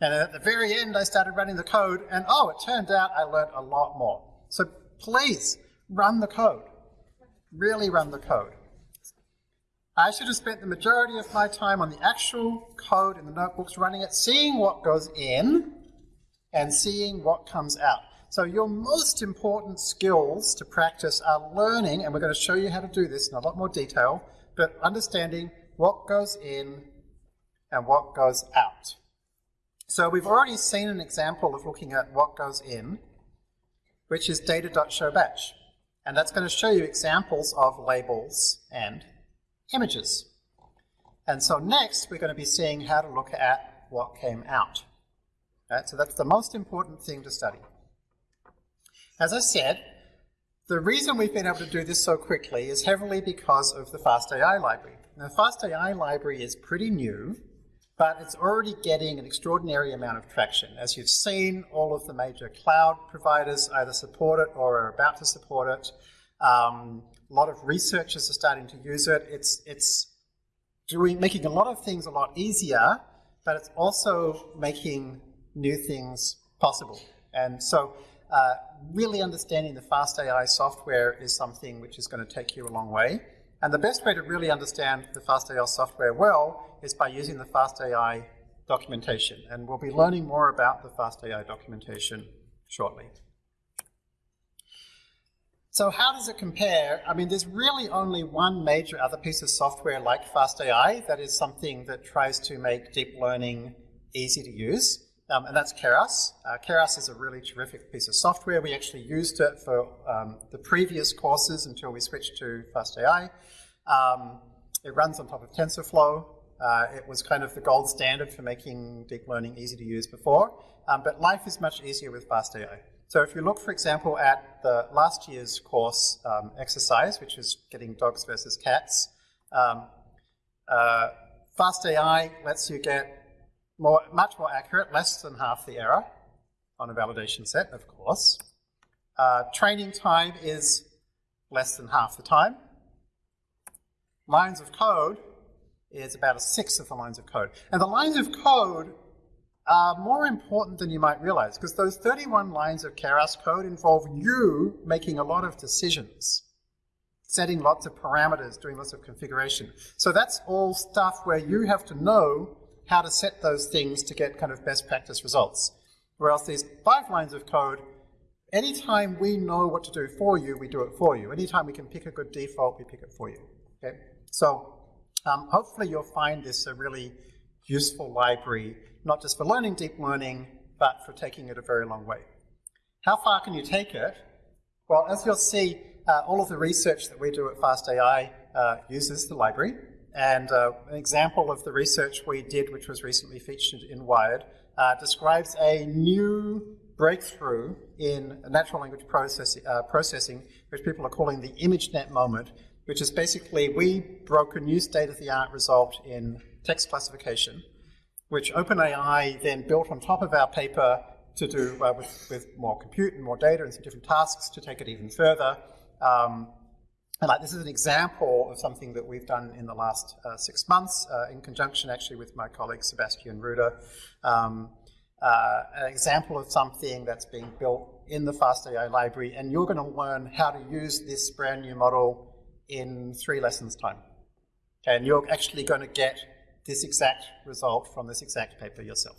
And at the very end, I started running the code, and oh, it turned out I learned a lot more. So please, run the code. Really run the code. I should have spent the majority of my time on the actual code in the notebooks, running it, seeing what goes in, and seeing what comes out. So your most important skills to practice are learning, and we're going to show you how to do this in a lot more detail, but understanding what goes in and what goes out. So we've already seen an example of looking at what goes in, which is data.showbatch. And that's going to show you examples of labels and images. And so next, we're going to be seeing how to look at what came out. Right, so that's the most important thing to study. As I said, the reason we've been able to do this so quickly is heavily because of the FastAI library. Now, the FastAI library is pretty new, but it's already getting an extraordinary amount of traction. As you've seen, all of the major cloud providers either support it or are about to support it. Um, a lot of researchers are starting to use it. It's, it's doing, making a lot of things a lot easier, but it's also making new things possible. And so uh, really understanding the FastAI software is something which is going to take you a long way. And the best way to really understand the FastAI software well is by using the FastAI documentation. And we'll be learning more about the FastAI documentation shortly. So how does it compare? I mean, there's really only one major other piece of software like FastAI that is something that tries to make deep learning easy to use um, and that's Keras. Uh, Keras is a really terrific piece of software. We actually used it for um, the previous courses until we switched to FastAI. Um, it runs on top of TensorFlow. Uh, it was kind of the gold standard for making deep learning easy to use before, um, but life is much easier with FastAI. So if you look, for example, at the last year's course um, exercise, which is getting dogs versus cats, um, uh, FastAI lets you get more, much more accurate, less than half the error on a validation set, of course. Uh, training time is less than half the time. Lines of code is about a sixth of the lines of code. And the lines of code are more important than you might realize because those 31 lines of Keras code involve you making a lot of decisions, setting lots of parameters, doing lots of configuration. So that's all stuff where you have to know how to set those things to get kind of best practice results. Whereas these five lines of code, anytime we know what to do for you, we do it for you. Anytime we can pick a good default, we pick it for you. Okay? So um, hopefully you'll find this a really useful library, not just for learning deep learning, but for taking it a very long way. How far can you take it? Well, as you'll see, uh, all of the research that we do at FastAI uh, uses the library. And uh, an example of the research we did, which was recently featured in Wired, uh, describes a new breakthrough in natural language process, uh, processing, which people are calling the ImageNet moment, which is basically we broke a new state-of-the-art result in text classification, which OpenAI then built on top of our paper to do uh, with, with, more compute and more data and some different tasks to take it even further. Um, and like this is an example of something that we've done in the last uh, six months uh, in conjunction actually with my colleague Sebastian Ruder. Um, uh, an example of something that's being built in the FastAI library and you're going to learn how to use this brand new model in three lessons time. And you're actually going to get this exact result from this exact paper yourself.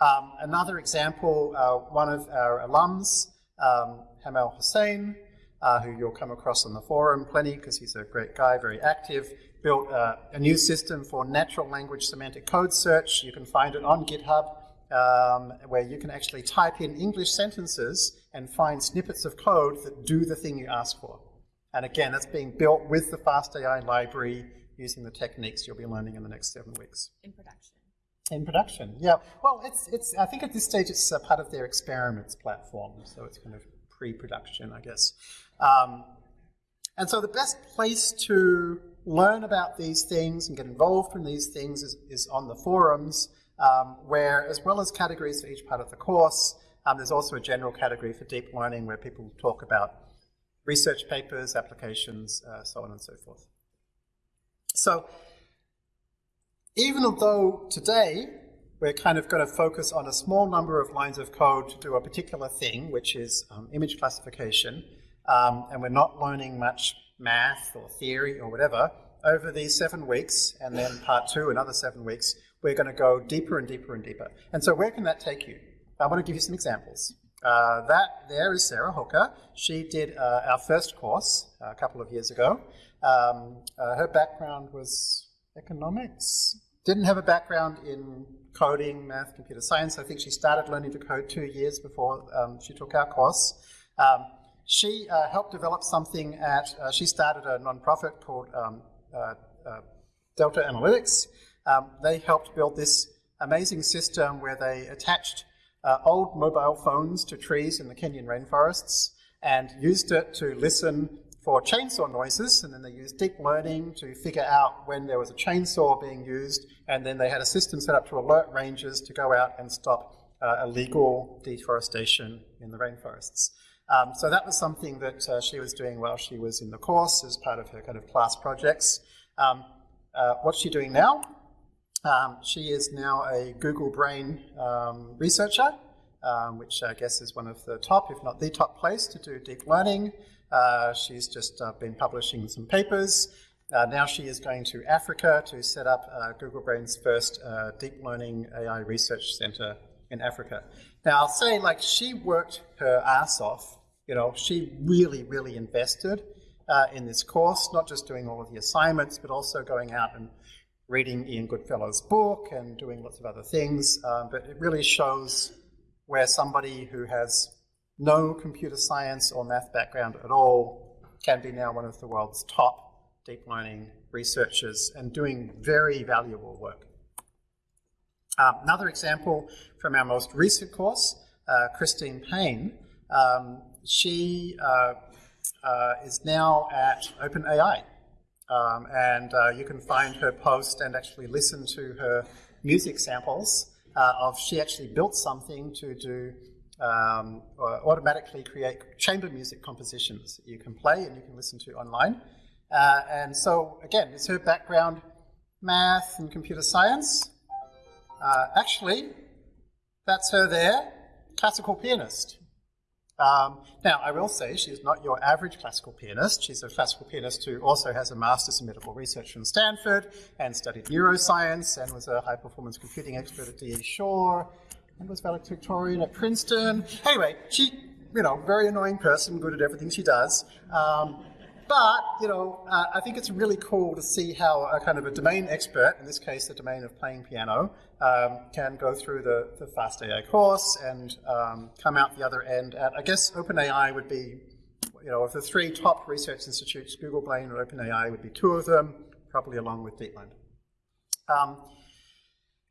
Um, another example, uh, one of our alums, um, Hamel Husain, uh, who you'll come across on the forum plenty because he's a great guy, very active, built uh, a new system for natural language semantic code search. You can find it on GitHub um, where you can actually type in English sentences and find snippets of code that do the thing you ask for. And again, that's being built with the FastAI library using the techniques you'll be learning in the next seven weeks. In production. In production, yeah. Well, it's, it's, I think at this stage it's a part of their experiments platform, so it's kind of pre-production, I guess. Um, and so the best place to learn about these things and get involved in these things is, is on the forums, um, where as well as categories for each part of the course, um, there's also a general category for deep learning where people talk about research papers, applications, uh, so on and so forth. So even though today we're kind of going to focus on a small number of lines of code to do a particular thing, which is um, image classification, um, and we're not learning much math or theory or whatever, over these seven weeks, and then part two, another seven weeks, we're going to go deeper and deeper and deeper. And so where can that take you? I want to give you some examples. Uh, that there is Sarah Hooker. She did uh, our first course uh, a couple of years ago. Um, uh, her background was economics. Didn't have a background in coding, math, computer science. I think she started learning to code two years before um, she took our course. Um, she uh, helped develop something at, uh, she started a nonprofit called um, Delta Analytics. Um, they helped build this amazing system where they attached uh, old mobile phones to trees in the Kenyan rainforests and used it to listen for chainsaw noises and then they used deep learning to figure out when there was a chainsaw being used and then they had a system set up to alert rangers to go out and stop uh, illegal deforestation in the rainforests. Um, so that was something that uh, she was doing while she was in the course as part of her kind of class projects. Um, uh, what's she doing now? Um, she is now a Google Brain um, researcher, um, which I guess is one of the top, if not the top place to do deep learning. Uh, she's just uh, been publishing some papers. Uh, now she is going to Africa to set up uh, Google Brain's first deep learning AI research center in Africa. Now I'll say like she worked her ass off, you know, she really, really invested uh, in this course, not just doing all of the assignments, but also going out and reading Ian Goodfellow's book and doing lots of other things, um, but it really shows where somebody who has no computer science or math background at all can be now one of the world's top deep learning researchers and doing very valuable work. Um, another example from our most recent course, uh, Christine Payne, um, she uh, uh, is now at OpenAI. Um, and uh, you can find her post and actually listen to her music samples of she actually built something to do um, automatically create chamber music compositions you can play and you can listen to online. Uh, and so, again, it's her background, math and computer science. Uh, actually, that's her there, classical pianist. Um, now, I will say she's not your average classical pianist. She's a classical pianist who also has a master's in medical research from Stanford and studied neuroscience and was a high performance computing expert at D.E. Shaw and was valedictorian at Princeton. Anyway, she, you know, very annoying person, good at everything she does. Um, but, you know, uh, I think it's really cool to see how a kind of a domain expert, in this case the domain of playing piano, um, can go through the, the FastAI course and um, come out the other end at, I guess OpenAI would be, you know, of the three top research institutes, Google Brain and OpenAI would be two of them, probably along with DeepMind. Um,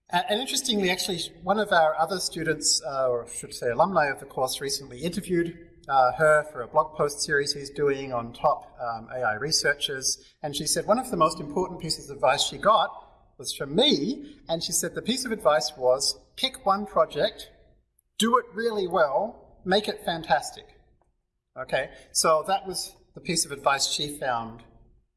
and interestingly, actually, one of our other students, uh, or I should say alumni of the course, recently interviewed uh, her for a blog post series he's doing on top um, AI researchers. And she said one of the most important pieces of advice she got was from me. And she said the piece of advice was pick one project, do it really well, make it fantastic. Okay, so that was the piece of advice she found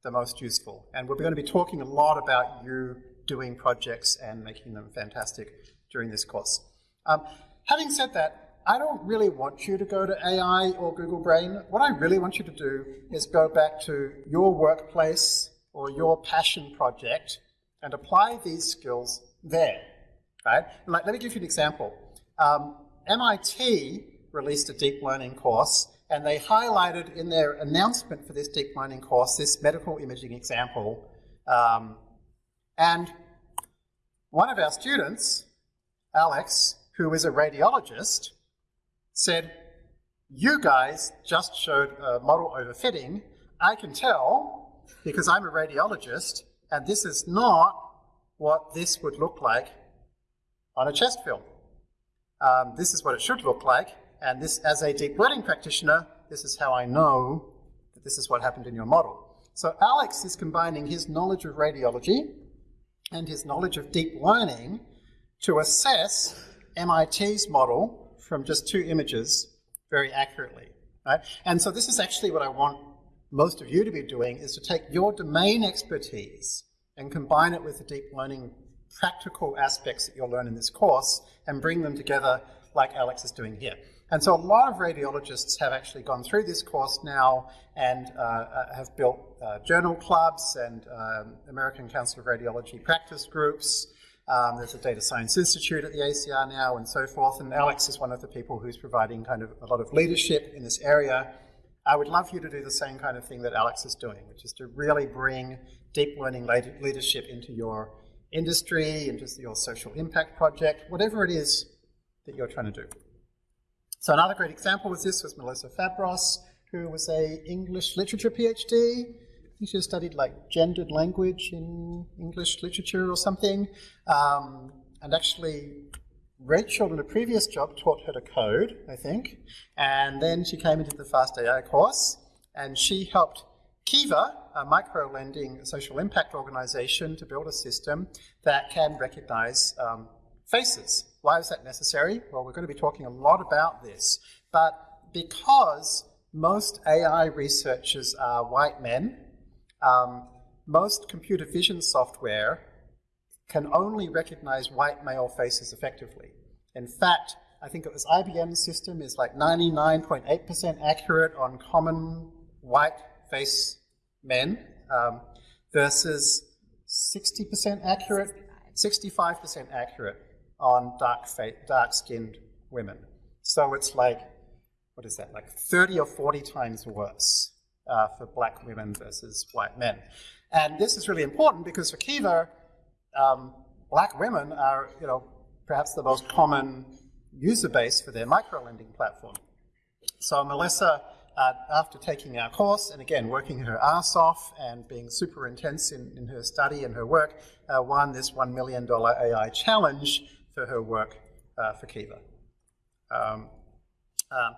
the most useful. And we're going to be talking a lot about you doing projects and making them fantastic during this course. Um, having said that, I don't really want you to go to AI or Google Brain. What I really want you to do is go back to your workplace or your passion project and apply these skills there, right? Like, let me give you an example. Um, MIT released a deep learning course and they highlighted in their announcement for this deep learning course this medical imaging example. Um, and one of our students, Alex, who is a radiologist, said, you guys just showed a model overfitting. I can tell because I'm a radiologist and this is not what this would look like on a chest film. Um, this is what it should look like and this, as a deep learning practitioner, this is how I know that this is what happened in your model. So Alex is combining his knowledge of radiology and his knowledge of deep learning to assess MIT's model from just two images very accurately. Right? And so this is actually what I want most of you to be doing, is to take your domain expertise and combine it with the deep learning practical aspects that you'll learn in this course and bring them together like Alex is doing here. And so a lot of radiologists have actually gone through this course now and uh, uh have built uh, journal clubs and um, American Council of Radiology practice groups um, there's a data science institute at the ACR now and so forth, and Alex is one of the people who's providing kind of a lot of leadership in this area. I would love you to do the same kind of thing that Alex is doing, which is to really bring deep learning leadership into your industry, into your social impact project, whatever it is that you're trying to do. So another great example was this was Melissa Fabros, who was a English literature PhD she studied like gendered language in English literature or something. Um, and actually, Rachel in a previous job taught her to code, I think. And then she came into the Fast AI course and she helped Kiva, a micro-lending social impact organization, to build a system that can recognize um, faces. Why is that necessary? Well, we're going to be talking a lot about this. But because most AI researchers are white men, um, most computer vision software can only recognize white male faces effectively. In fact, I think it was IBM's system is like 99.8% accurate on common white face men um, versus 60% accurate, 65% accurate on dark, dark skinned women. So it's like, what is that, like 30 or 40 times worse uh, for black women versus white men. And this is really important because for Kiva, um, black women are, you know, perhaps the most common user base for their microlending platform. So Melissa, uh, after taking our course and again working her ass off and being super intense in, in her study and her work, uh, won this $1 million AI challenge for her work uh, for Kiva. Um, um,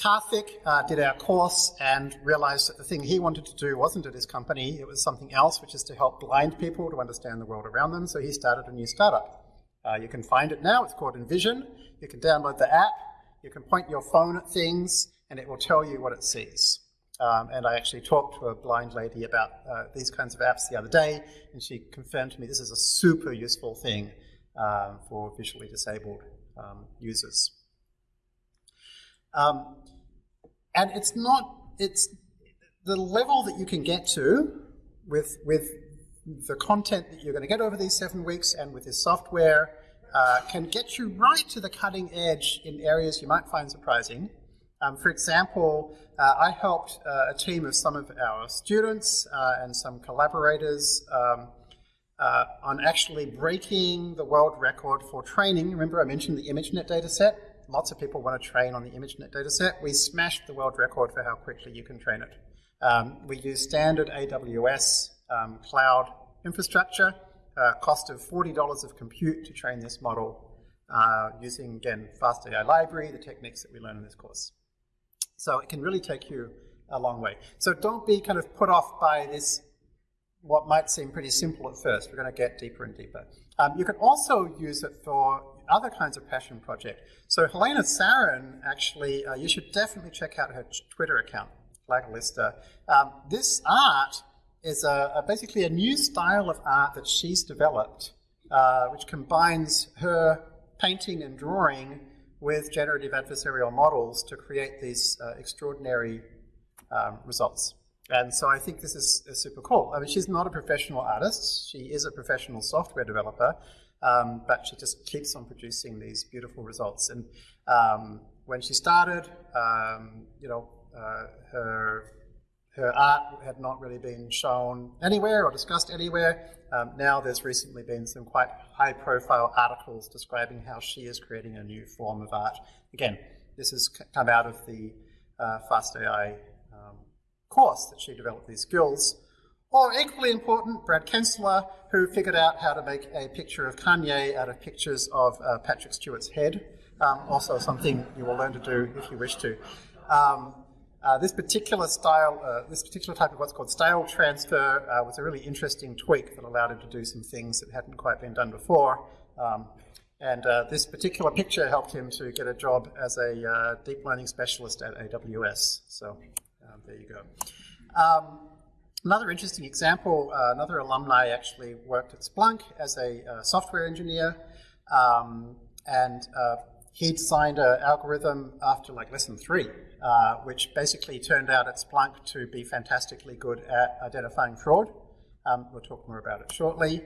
Karthik uh, did our course and realized that the thing he wanted to do wasn't at his company, it was something else, which is to help blind people to understand the world around them. So he started a new startup. Uh, you can find it now, it's called Envision. You can download the app, you can point your phone at things, and it will tell you what it sees. Um, and I actually talked to a blind lady about uh, these kinds of apps the other day, and she confirmed to me this is a super useful thing uh, for visually disabled um, users. Um, and it's not, it's the level that you can get to with, with the content that you're going to get over these seven weeks and with this software uh, can get you right to the cutting edge in areas you might find surprising. Um, for example, uh, I helped uh, a team of some of our students uh, and some collaborators um, uh, on actually breaking the world record for training. Remember I mentioned the ImageNet dataset? Lots of people want to train on the ImageNet dataset. We smashed the world record for how quickly you can train it. Um, we use standard AWS um, cloud infrastructure, uh, cost of $40 of compute to train this model uh, using, again, FastAI library, the techniques that we learn in this course. So it can really take you a long way. So don't be kind of put off by this, what might seem pretty simple at first. We're going to get deeper and deeper. Um, you can also use it for other kinds of passion project. So Helena Sarin, actually, uh, you should definitely check out her Twitter account, Glagolista. Um, this art is a, a, basically a new style of art that she's developed, uh, which combines her painting and drawing with generative adversarial models to create these uh, extraordinary um, results. And so I think this is, is, super cool. I mean, she's not a professional artist. She is a professional software developer, um, but she just keeps on producing these beautiful results. And um, when she started, um, you know, uh, her her art had not really been shown anywhere or discussed anywhere. Um, now there's recently been some quite high-profile articles describing how she is creating a new form of art. Again, this has come out of the uh, FastAI um, course that she developed these skills. Or equally important, Brad Kenstler, who figured out how to make a picture of Kanye out of pictures of uh, Patrick Stewart's head. Um, also something you will learn to do if you wish to. Um, uh, this particular style, uh, this particular type of what's called style transfer uh, was a really interesting tweak that allowed him to do some things that hadn't quite been done before. Um, and uh, this particular picture helped him to get a job as a uh, deep learning specialist at AWS. So um, there you go. Another interesting example, uh, another alumni actually worked at Splunk as a uh, software engineer, um, and uh, he designed an algorithm after like lesson three, uh, which basically turned out at Splunk to be fantastically good at identifying fraud. Um, we'll talk more about it shortly.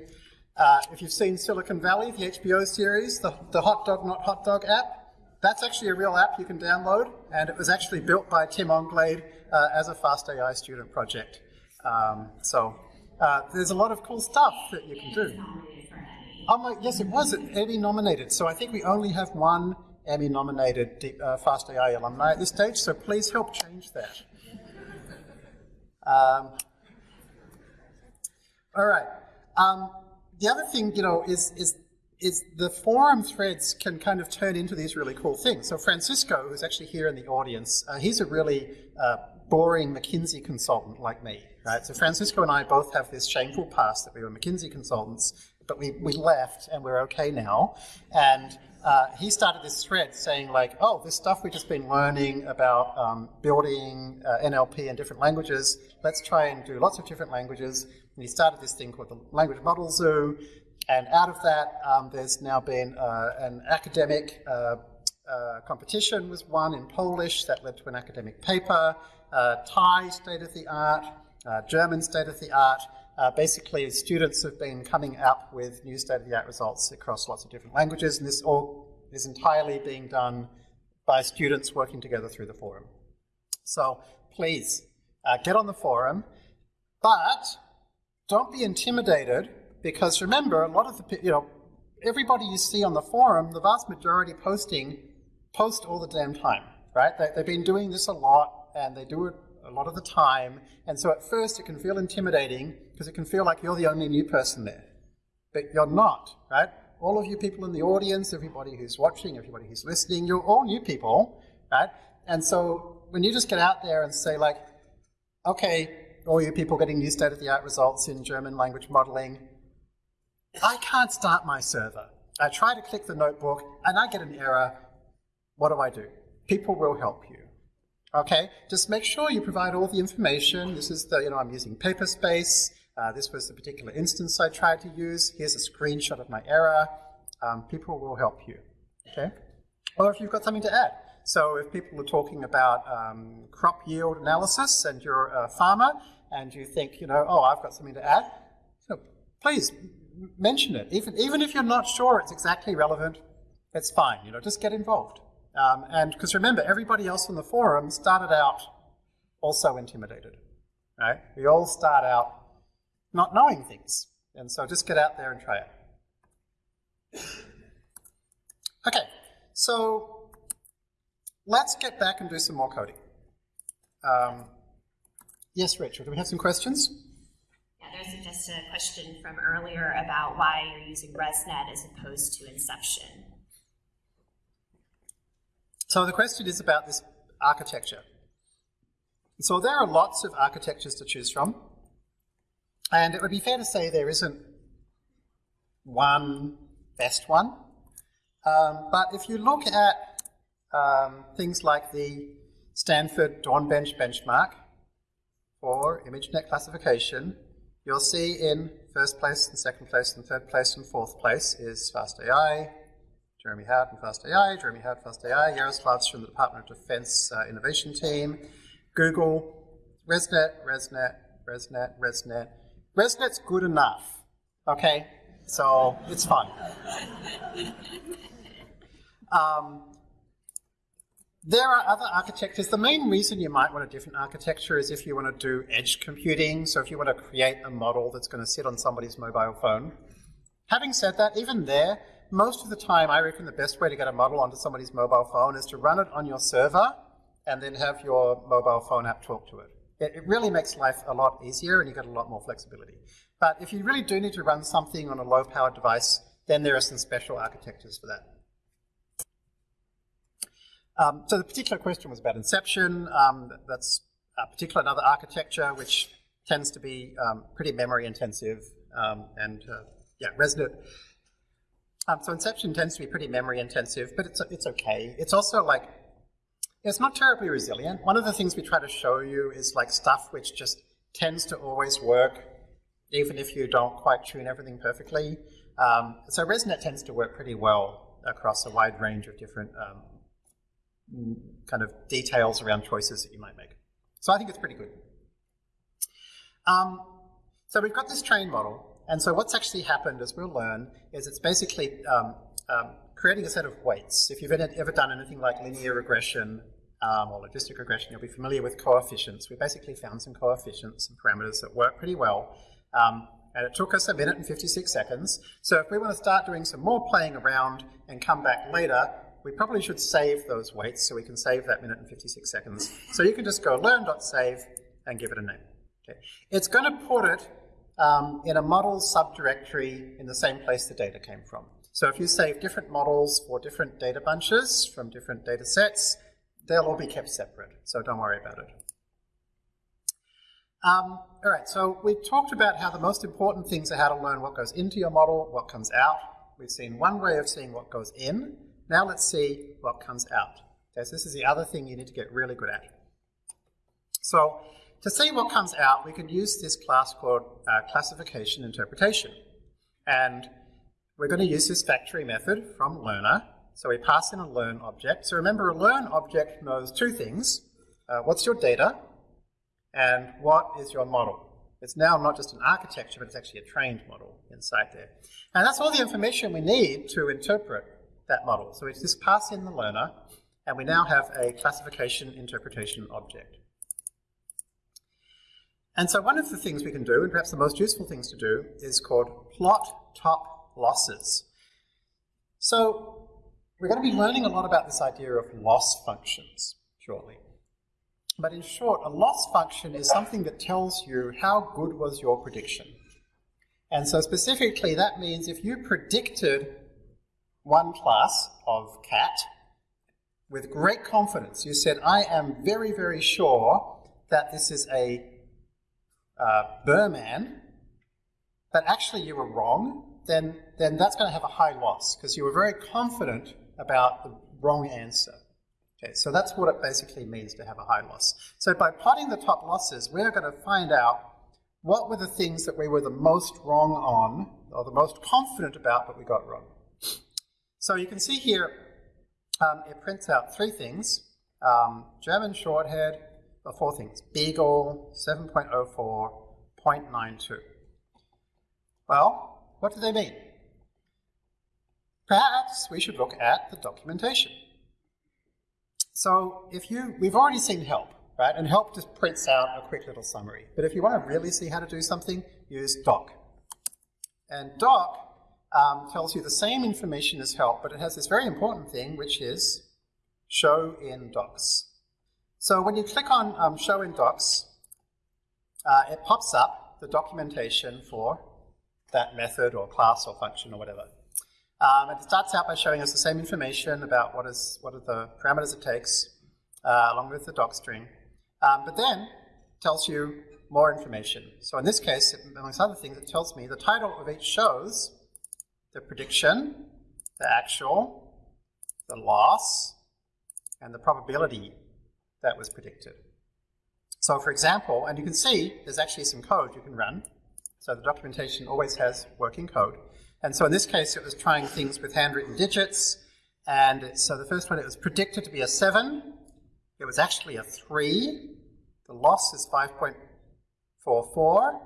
Uh, if you've seen Silicon Valley, the HBO series, the, the Hot Dog Not Hot Dog app, that's actually a real app you can download, and it was actually built by Tim Anglade uh, as a FastAI student project. Um, so uh, there's a lot of cool stuff that you can do. Oh my, yes, it was Emmy nominated. So I think we only have one Emmy nominated uh, FastAI alumni at this stage, so please help change that. Um, all right. Um, the other thing, you know, is, is, is the forum threads can kind of turn into these really cool things. So Francisco, who's actually here in the audience, uh, he's a really uh, boring McKinsey consultant like me right? So Francisco and I both have this shameful past that we were McKinsey consultants, but we, we left and we're okay now. And uh, he started this thread saying like, oh, this stuff we've just been learning about um, building uh, NLP in different languages, let's try and do lots of different languages. And he started this thing called the Language Model Zoo, and out of that, um, there's now been uh, an academic uh, uh, competition was won in Polish that led to an academic paper. Uh, Thai state of the art, uh, German state-of-the-art. Uh, basically, students have been coming up with new state-of-the-art results across lots of different languages, and this all is entirely being done by students working together through the forum. So please, uh, get on the forum, but don't be intimidated Because remember, a lot of the, you know, everybody you see on the forum, the vast majority posting, post all the damn time, right? They, they've been doing this a lot and they do it a lot of the time. And so at first it can feel intimidating because it can feel like you're the only new person there. But you're not, right? All of you people in the audience, everybody who's watching, everybody who's listening, you're all new people, right? And so when you just get out there and say like, okay, all you people getting new state-of-the-art results in German language modeling, I can't start my server. I try to click the notebook and I get an error. What do I do? People will help you. Okay, just make sure you provide all the information. This is the, you know, I'm using Paperspace. Uh, this was the particular instance I tried to use. Here's a screenshot of my error. Um, people will help you. Okay, or if you've got something to add. So if people are talking about um, crop yield analysis and you're a farmer and you think, you know, oh, I've got something to add, so please mention it. Even, even if you're not sure it's exactly relevant, it's fine. You know, just get involved. Um, and because remember, everybody else in the forum started out also intimidated. Right? We all start out not knowing things. And so just get out there and try it. Okay, so let's get back and do some more coding. Um, yes, Rachel, do we have some questions? Yeah, there's just a question from earlier about why you're using ResNet as opposed to Inception. So the question is about this architecture. So there are lots of architectures to choose from, and it would be fair to say there isn't one best one. Um, but if you look at um, things like the Stanford Dawnbench benchmark for ImageNet classification, you'll see in first place and second place and third place and fourth place is FastAI, Jeremy Howard from FastAI, Jeremy Howard, FastAI, Yaroslav's from the Department of Defense uh, Innovation Team, Google, ResNet, ResNet, ResNet, ResNet. ResNet's good enough, okay? So it's fine. Um, there are other architectures. The main reason you might want a different architecture is if you want to do edge computing, so if you want to create a model that's going to sit on somebody's mobile phone. Having said that, even there, most of the time I reckon the best way to get a model onto somebody's mobile phone is to run it on your server and then have your mobile phone app talk to it. It, it really makes life a lot easier and you get a lot more flexibility. But if you really do need to run something on a low-powered device, then there are some special architectures for that. Um, so the particular question was about Inception. Um, that's a particular another architecture which tends to be um, pretty memory intensive um, and uh, yeah, ResNet. Um, so Inception tends to be pretty memory intensive, but it's it's okay. It's also like it's not terribly resilient. One of the things we try to show you is like stuff which just tends to always work, even if you don't quite tune everything perfectly. Um, so ResNet tends to work pretty well across a wide range of different kind of details around choices that you might make. So I think it's pretty good. Um, so we've got this train model, and so what's actually happened, as we'll learn, is it's basically um, um, creating a set of weights. If you've ever done anything like linear regression um, or logistic regression, you'll be familiar with coefficients. We basically found some coefficients and parameters that work pretty well. Um, and it took us a minute and 56 seconds. So if we want to start doing some more playing around and come back later, we probably should save those weights so we can save that minute and 56 seconds. So you can just go learn.save and give it a name. Okay. It's going to put it um, in a model subdirectory in the same place the data came from. So if you save different models for different data bunches from different data sets, they'll all be kept separate, so don't worry about it. Um, all right, so we talked about how the most important things are how to learn what goes into your model, what comes out. We've seen one way of seeing what goes in. Now let's see what comes out. Okay, so this is the other thing you need to get really good at. So to see what comes out, we can use this class called uh, classification interpretation. And we're going to use this factory method from learner. So we pass in a learn object. So remember, a learn object knows two things. Uh, what's your data? And what is your model? It's now not just an architecture, but it's actually a trained model inside there. And that's all the information we need to interpret that model. So we just pass in the learner, and we now have a classification interpretation object. And so one of the things we can do, and perhaps the most useful things to do, is called plot top losses. So we're going to be learning a lot about this idea of loss functions shortly. But in short, a loss function is something that tells you how good was your prediction. And so specifically, that means if you predicted one class of cat with great confidence, you said, I am very, very sure that this is a uh, Birman, but actually you were wrong, then, then that's going to have a high loss because you were very confident about the wrong answer. Okay, so that's what it basically means to have a high loss. So by plotting the top losses, we're going to find out what were the things that we were the most wrong on, or the most confident about, but we got wrong. So you can see here, um, it prints out three things. Um, German shorthead, or four things. Beagle, 7.04, 0.92. Well, what do they mean? Perhaps we should look at the documentation. So if you, we've already seen help, right? And help just prints out a quick little summary. But if you want to really see how to do something, use doc. And doc um, tells you the same information as help, but it has this very important thing, which is show in docs. So when you click on um, show in docs, uh, it pops up the documentation for that method or class or function or whatever. Um, it starts out by showing us the same information about what is what are the parameters it takes, uh, along with the doc string. Um, but then tells you more information. So in this case, amongst other things, it tells me the title of each shows the prediction, the actual, the loss, and the probability that was predicted. So for example, and you can see there's actually some code you can run. So the documentation always has working code. And so in this case, it was trying things with handwritten digits. And so the first one, it was predicted to be a 7. It was actually a 3. The loss is 5.44.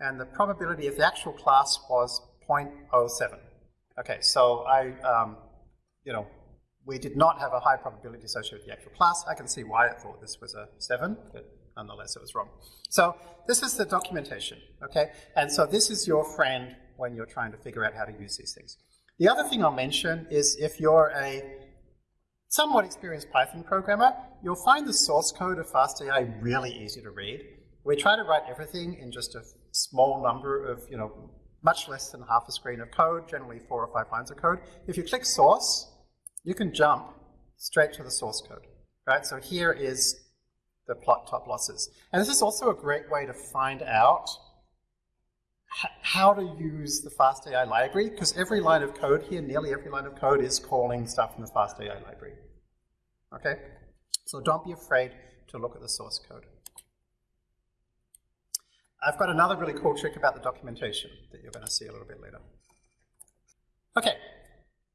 And the probability of the actual class was 0.07. Okay, so I, um, you know, we did not have a high probability associated with the actual class. I can see why it thought this was a 7, but nonetheless it was wrong. So this is the documentation, okay? And so this is your friend when you're trying to figure out how to use these things. The other thing I'll mention is if you're a somewhat experienced Python programmer, you'll find the source code of FastAI really easy to read. We try to write everything in just a small number of, you know, much less than half a screen of code, generally four or five lines of code. If you click source, you can jump straight to the source code, right? So here is the plot top losses. And this is also a great way to find out how to use the FastAI library, because every line of code here, nearly every line of code is calling stuff from the FastAI library. Okay? So don't be afraid to look at the source code. I've got another really cool trick about the documentation that you're going to see a little bit later. Okay,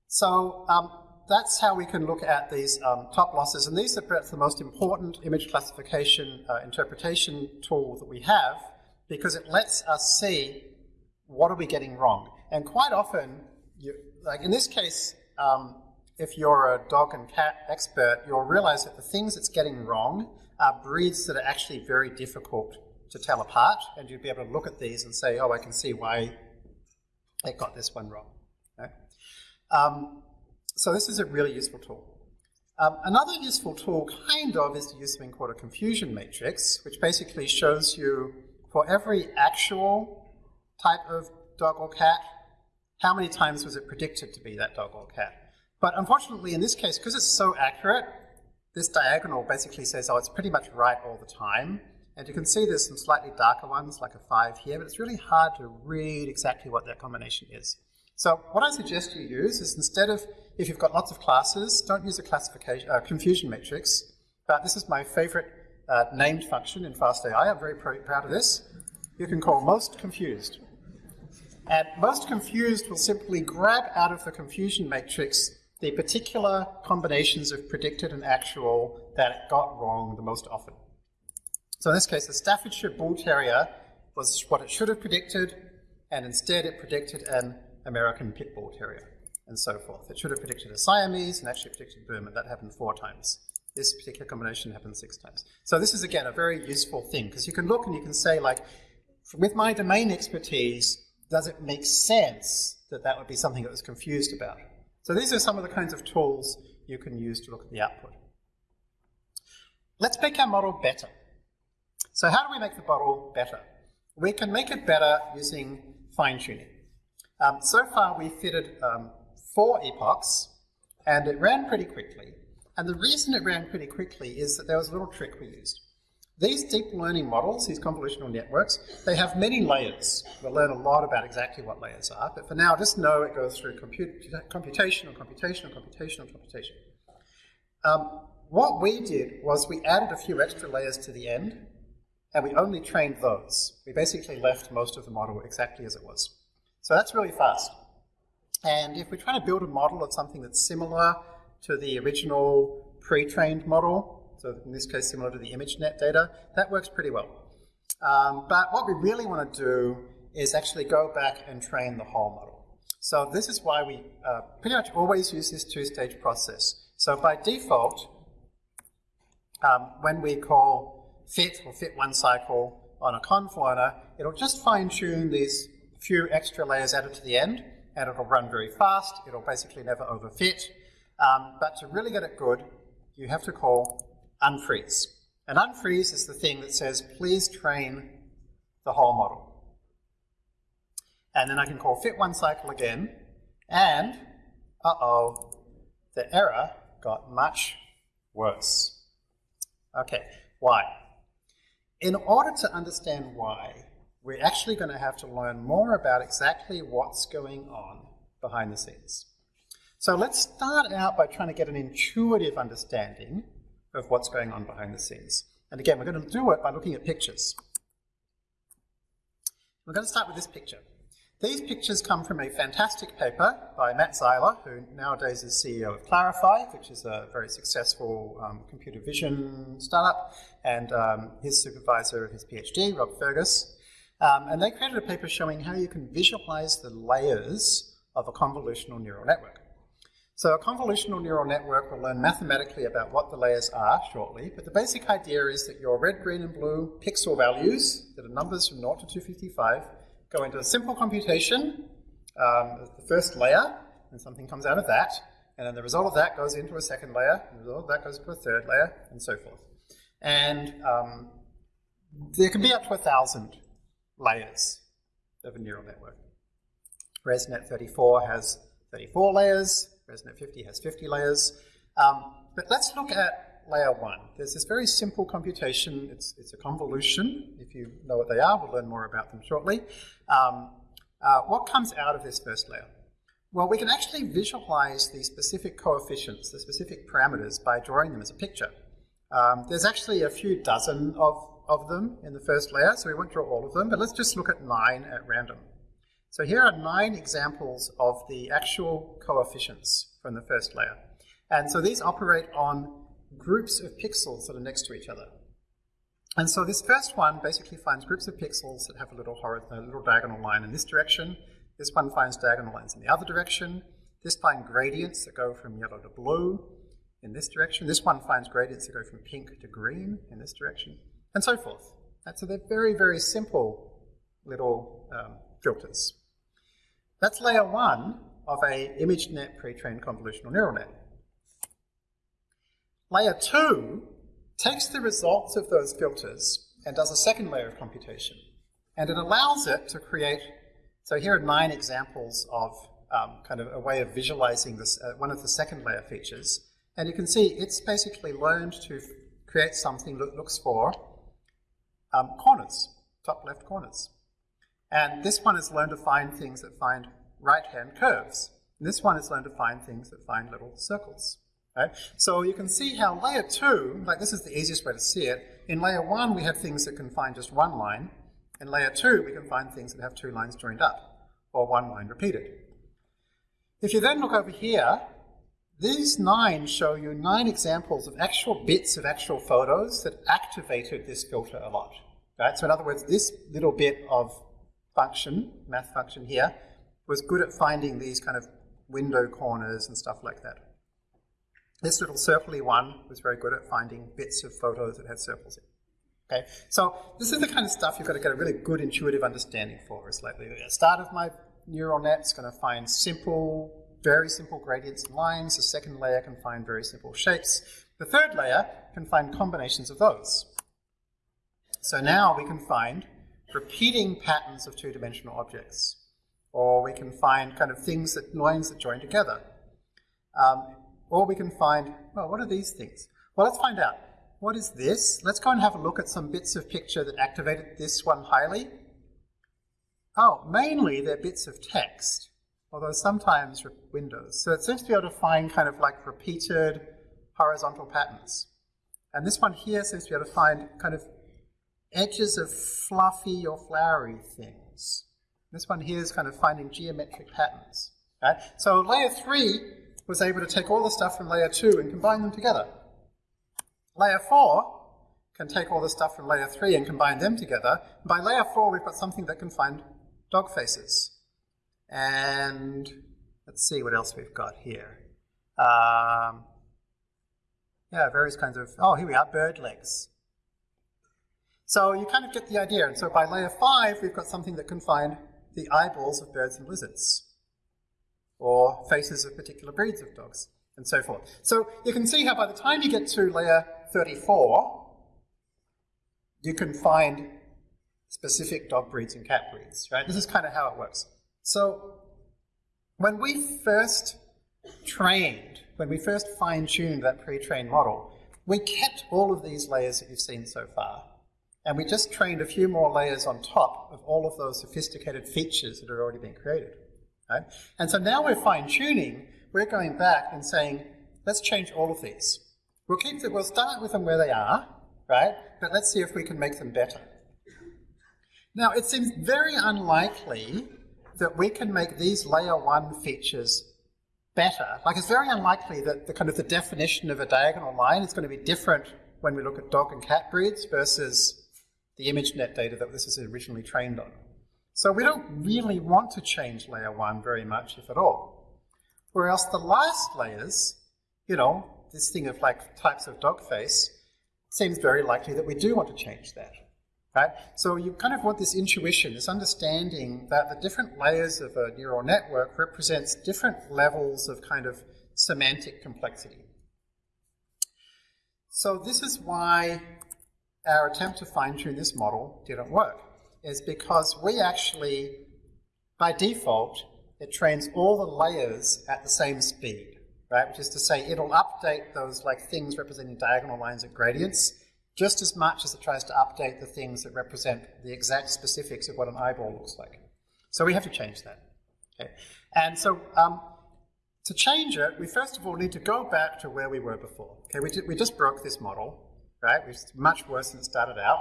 so um, that's how we can look at these um, top losses, and these are perhaps the most important image classification uh, interpretation tool that we have, because it lets us see what are we getting wrong. And quite often, you, like in this case, um, if you're a dog and cat expert, you'll realize that the things it's getting wrong are breeds that are actually very difficult to tell apart, and you'd be able to look at these and say, oh, I can see why it got this one wrong. Okay? Um, so this is a really useful tool. Um, another useful tool, kind of, is to use something called a confusion matrix, which basically shows you for every actual type of dog or cat, how many times was it predicted to be that dog or cat. But unfortunately, in this case, because it's so accurate, this diagonal basically says, oh, it's pretty much right all the time. And you can see there's some slightly darker ones, like a 5 here, but it's really hard to read exactly what that combination is. So what I suggest you use is instead of, if you've got lots of classes, don't use a classification, uh, confusion matrix, but this is my favorite uh, named function in FastAI. I'm very pr proud of this. You can call most confused. And most confused will simply grab out of the confusion matrix the particular combinations of predicted and actual that it got wrong the most often. So in this case, the Staffordshire Bull Terrier was what it should have predicted, and instead it predicted an American Pit Bull Terrier, and so forth. It should have predicted a Siamese and actually predicted Burma. That happened four times. this particular combination happened six times. So this is, again, a very useful thing, because you can look and you can say, like, with my domain expertise, does it make sense that that would be something that was confused about? So these are some of the kinds of tools you can use to look at the output. Let's make our model better. So how do we make the model better? We can make it better using fine-tuning. Um, so far we fitted um, four epochs, and it ran pretty quickly. And the reason it ran pretty quickly is that there was a little trick we used. These deep learning models, these convolutional networks, they have many layers. We'll learn a lot about exactly what layers are, but for now, just know it goes through comput computation, or computation, or computation, or computation. Um, what we did was we added a few extra layers to the end, and we only trained those. We basically left most of the model exactly as it was. So that's really fast. And if we're trying to build a model of something that's similar to the original pre-trained model, so in this case similar to the ImageNet data, that works pretty well. Um, but what we really want to do is actually go back and train the whole model. So this is why we uh, pretty much always use this two-stage process. So by default, um, when we call fit or fit one cycle on a conv learner, it'll just fine-tune these few extra layers added to the end, and it'll run very fast. It'll basically never overfit. Um, but to really get it good, you have to call unfreeze. And unfreeze is the thing that says, please train the whole model. And then I can call fit one cycle again, and uh-oh, the error got much worse. Okay, why? In order to understand why, we're actually going to have to learn more about exactly what's going on behind the scenes. So let's start out by trying to get an intuitive understanding of what's going on behind the scenes. And again, we're going to do it by looking at pictures. We're going to start with this picture. These pictures come from a fantastic paper by Matt Zeiler, who nowadays is CEO of Clarifai, which is a very successful um, computer vision startup, and um, his supervisor of his PhD, Rob Fergus. Um, and they created a paper showing how you can visualize the layers of a convolutional neural network. So a convolutional neural network will learn mathematically about what the layers are shortly, but the basic idea is that your red, green, and blue pixel values, that are numbers from 0 to 255, go into a simple computation, um, the first layer, and something comes out of that, and then the result of that goes into a second layer, and the result of that goes into a third layer, and so forth. And um, there can be up to a thousand layers of a neural network. ResNet 34 has 34 layers, ResNet 50 has 50 layers. Um, but let's look at layer one. There's this very simple computation. It's, it's a convolution. If you know what they are, we'll learn more about them shortly. Um, uh, what comes out of this first layer? Well, we can actually visualize the specific coefficients, the specific parameters, by drawing them as a picture. Um, there's actually a few dozen of, of them in the first layer, so we won't draw all of them, but let's just look at nine at random. So here are nine examples of the actual coefficients from the first layer. And so these operate on groups of pixels that are next to each other. And so this first one basically finds groups of pixels that have a little, a little diagonal line in this direction. This one finds diagonal lines in the other direction. This finds gradients that go from yellow to blue in this direction. This one finds gradients that go from pink to green in this direction, and so forth. And so they're very, very simple little um, filters. That's layer one of a ImageNet pre-trained convolutional neural net. Layer two takes the results of those filters and does a second layer of computation. And it allows it to create, so here are nine examples of um, kind of a way of visualizing this, uh, one of the second layer features. And you can see it's basically learned to create something that looks for um, corners, top left corners. And this one has learned to find things that find right-hand curves. And this one has learned to find things that find little circles. Right? So you can see how layer two, like this is the easiest way to see it. In layer one, we have things that can find just one line. In layer two, we can find things that have two lines joined up, or one line repeated. If you then look over here, these nine show you nine examples of actual bits of actual photos that activated this filter a lot. Right? So in other words, this little bit of function, math function here, was good at finding these kind of window corners and stuff like that. This little circly one was very good at finding bits of photos that had circles in. Okay, so this is the kind of stuff you've got to get a really good intuitive understanding for. It's like the start of my neural net is going to find simple, very simple gradients and lines. The second layer can find very simple shapes. The third layer can find combinations of those. So now we can find repeating patterns of two-dimensional objects. Or we can find kind of things that, lines that join together. Um, or we can find, well, what are these things? Well, let's find out. What is this? Let's go and have a look at some bits of picture that activated this one highly. Oh, mainly they're bits of text, although sometimes windows. So it seems to be able to find kind of like repeated horizontal patterns. And this one here seems to be able to find kind of edges of fluffy or flowery things. This one here is kind of finding geometric patterns. Right? So layer three was able to take all the stuff from layer two and combine them together. Layer 4 can take all the stuff from layer 3 and combine them together. By layer 4, we've got something that can find dog faces. And let's see what else we've got here. Um, yeah, various kinds of, oh, here we are, bird legs. So you kind of get the idea. And so by layer 5, we've got something that can find the eyeballs of birds and lizards, or faces of particular breeds of dogs, and so forth. So you can see how by the time you get to layer 34, you can find specific dog breeds and cat breeds, right? This is kind of how it works. So when we first trained, when we first fine-tuned that pre-trained model, we kept all of these layers that you've seen so far. And we just trained a few more layers on top of all of those sophisticated features that had already been created. Right? And so now we're fine-tuning, we're going back and saying, let's change all of these. We'll keep the, we'll start with them where they are, right? But let's see if we can make them better. Now, it seems very unlikely that we can make these layer one features better. Like it's very unlikely that the kind of the definition of a diagonal line is going to be different when we look at dog and cat breeds versus the ImageNet data that this is originally trained on. So we don't really want to change layer one very much, if at all. Whereas the last layers, you know, this thing of like types of dog face, seems very likely that we do want to change that. Right? So you kind of want this intuition, this understanding that the different layers of a neural network represents different levels of kind of semantic complexity. So this is why our attempt to fine-tune this model didn't work, is because we actually, by default, it trains all the layers at the same speed right? Which is to say it'll update those like things representing diagonal lines and gradients just as much as it tries to update the things that represent the exact specifics of what an eyeball looks like. So we have to change that. Okay? And so um, to change it, we first of all need to go back to where we were before. Okay, we, we just broke this model, right? It's much worse than it started out.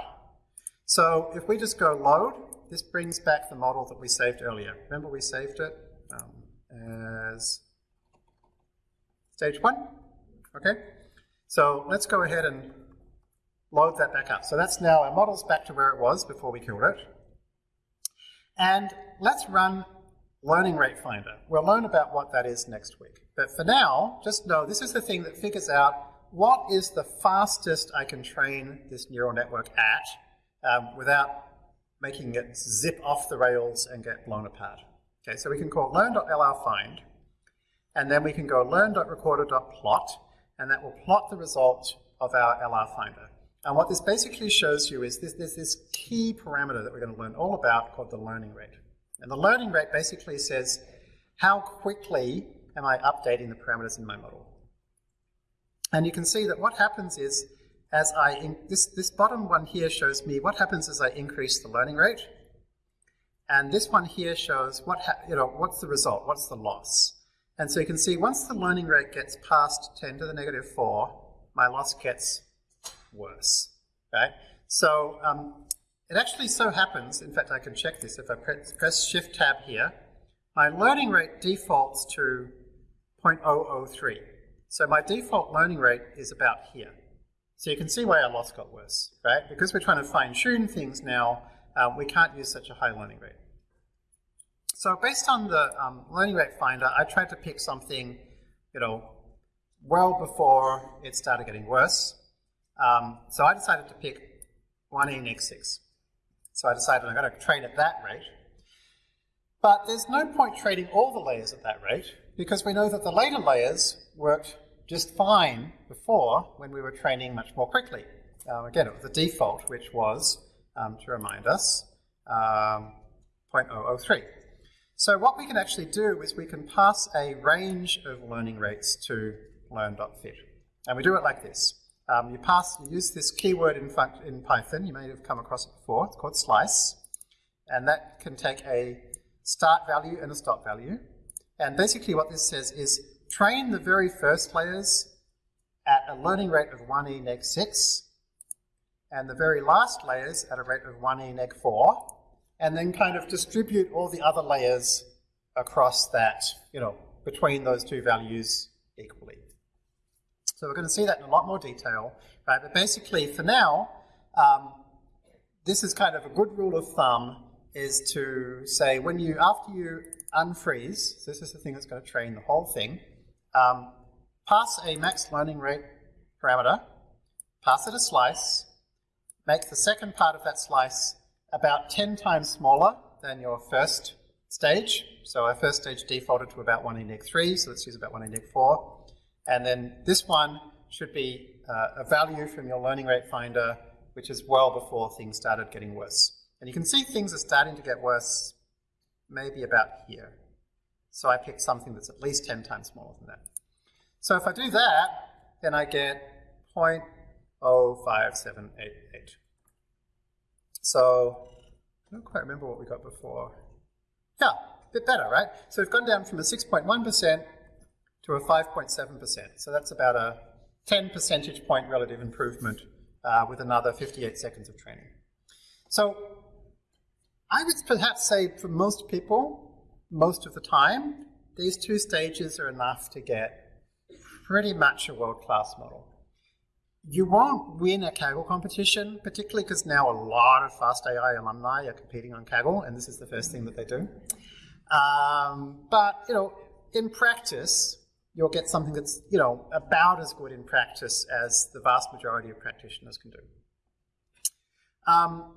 So if we just go load, this brings back the model that we saved earlier. Remember we saved it um, as Stage one? Okay. So let's go ahead and load that back up. So that's now our model's back to where it was before we killed it. And let's run Learning Rate Finder. We'll learn about what that is next week. But for now, just know this is the thing that figures out what is the fastest I can train this neural network at um, without making it zip off the rails and get blown apart. Okay, so we can call learn.lrfind and then we can go learn.recorder.plot, and that will plot the result of our LR finder. And what this basically shows you is this, there's this key parameter that we're going to learn all about called the learning rate. And the learning rate basically says how quickly am I updating the parameters in my model. And you can see that what happens is as I, this, this bottom one here shows me what happens as I increase the learning rate. And this one here shows what, you know, what's the result, what's the loss. And so you can see once the learning rate gets past 10 to the negative 4, my loss gets worse. Right? So um, it actually so happens, in fact I can check this, if I press, press Shift Tab here, my learning rate defaults to 0.003. So my default learning rate is about here. So you can see why our loss got worse, right? Because we're trying to fine tune things now, um, we can't use such a high learning rate. So based on the um, learning rate finder, I tried to pick something, you know, well before it started getting worse. Um, so I decided to pick 1e next 6. So I decided I'm going to train at that rate. But there's no point training all the layers at that rate because we know that the later layers worked just fine before when we were training much more quickly. Um, again, it was the default, which was, um, to remind us, um, 0.003. So what we can actually do is we can pass a range of learning rates to learn.fit. And we do it like this. Um, you pass, you use this keyword in, in Python, you may have come across it before, it's called slice. And that can take a start value and a stop value. And basically what this says is train the very first layers at a learning rate of 1e neg 6, and the very last layers at a rate of 1e neg 4, and then kind of distribute all the other layers across that, you know, between those two values equally. So we're going to see that in a lot more detail, right? But basically, for now, um, this is kind of a good rule of thumb is to say when you, after you unfreeze, so this is the thing that's going to train the whole thing, um, pass a max learning rate parameter, pass it a slice, make the second part of that slice about 10 times smaller than your first stage. So our first stage defaulted to about 1 in neg 3, so let's use about 1 in neg 4. And then this one should be uh, a value from your learning rate finder, which is well before things started getting worse. And you can see things are starting to get worse maybe about here. So I picked something that's at least 10 times smaller than that. So if I do that, then I get 0.05788. So I don't quite remember what we got before. Yeah, a bit better, right? So we've gone down from a 6.1% to a 5.7%. So that's about a 10 percentage point relative improvement uh, with another 58 seconds of training. So I would perhaps say for most people, most of the time, these two stages are enough to get pretty much a world-class model. You won't win a Kaggle competition, particularly because now a lot of FastAI alumni are competing on Kaggle, and this is the first thing that they do. Um, but, you know, in practice, you'll get something that's, you know, about as good in practice as the vast majority of practitioners can do. Um,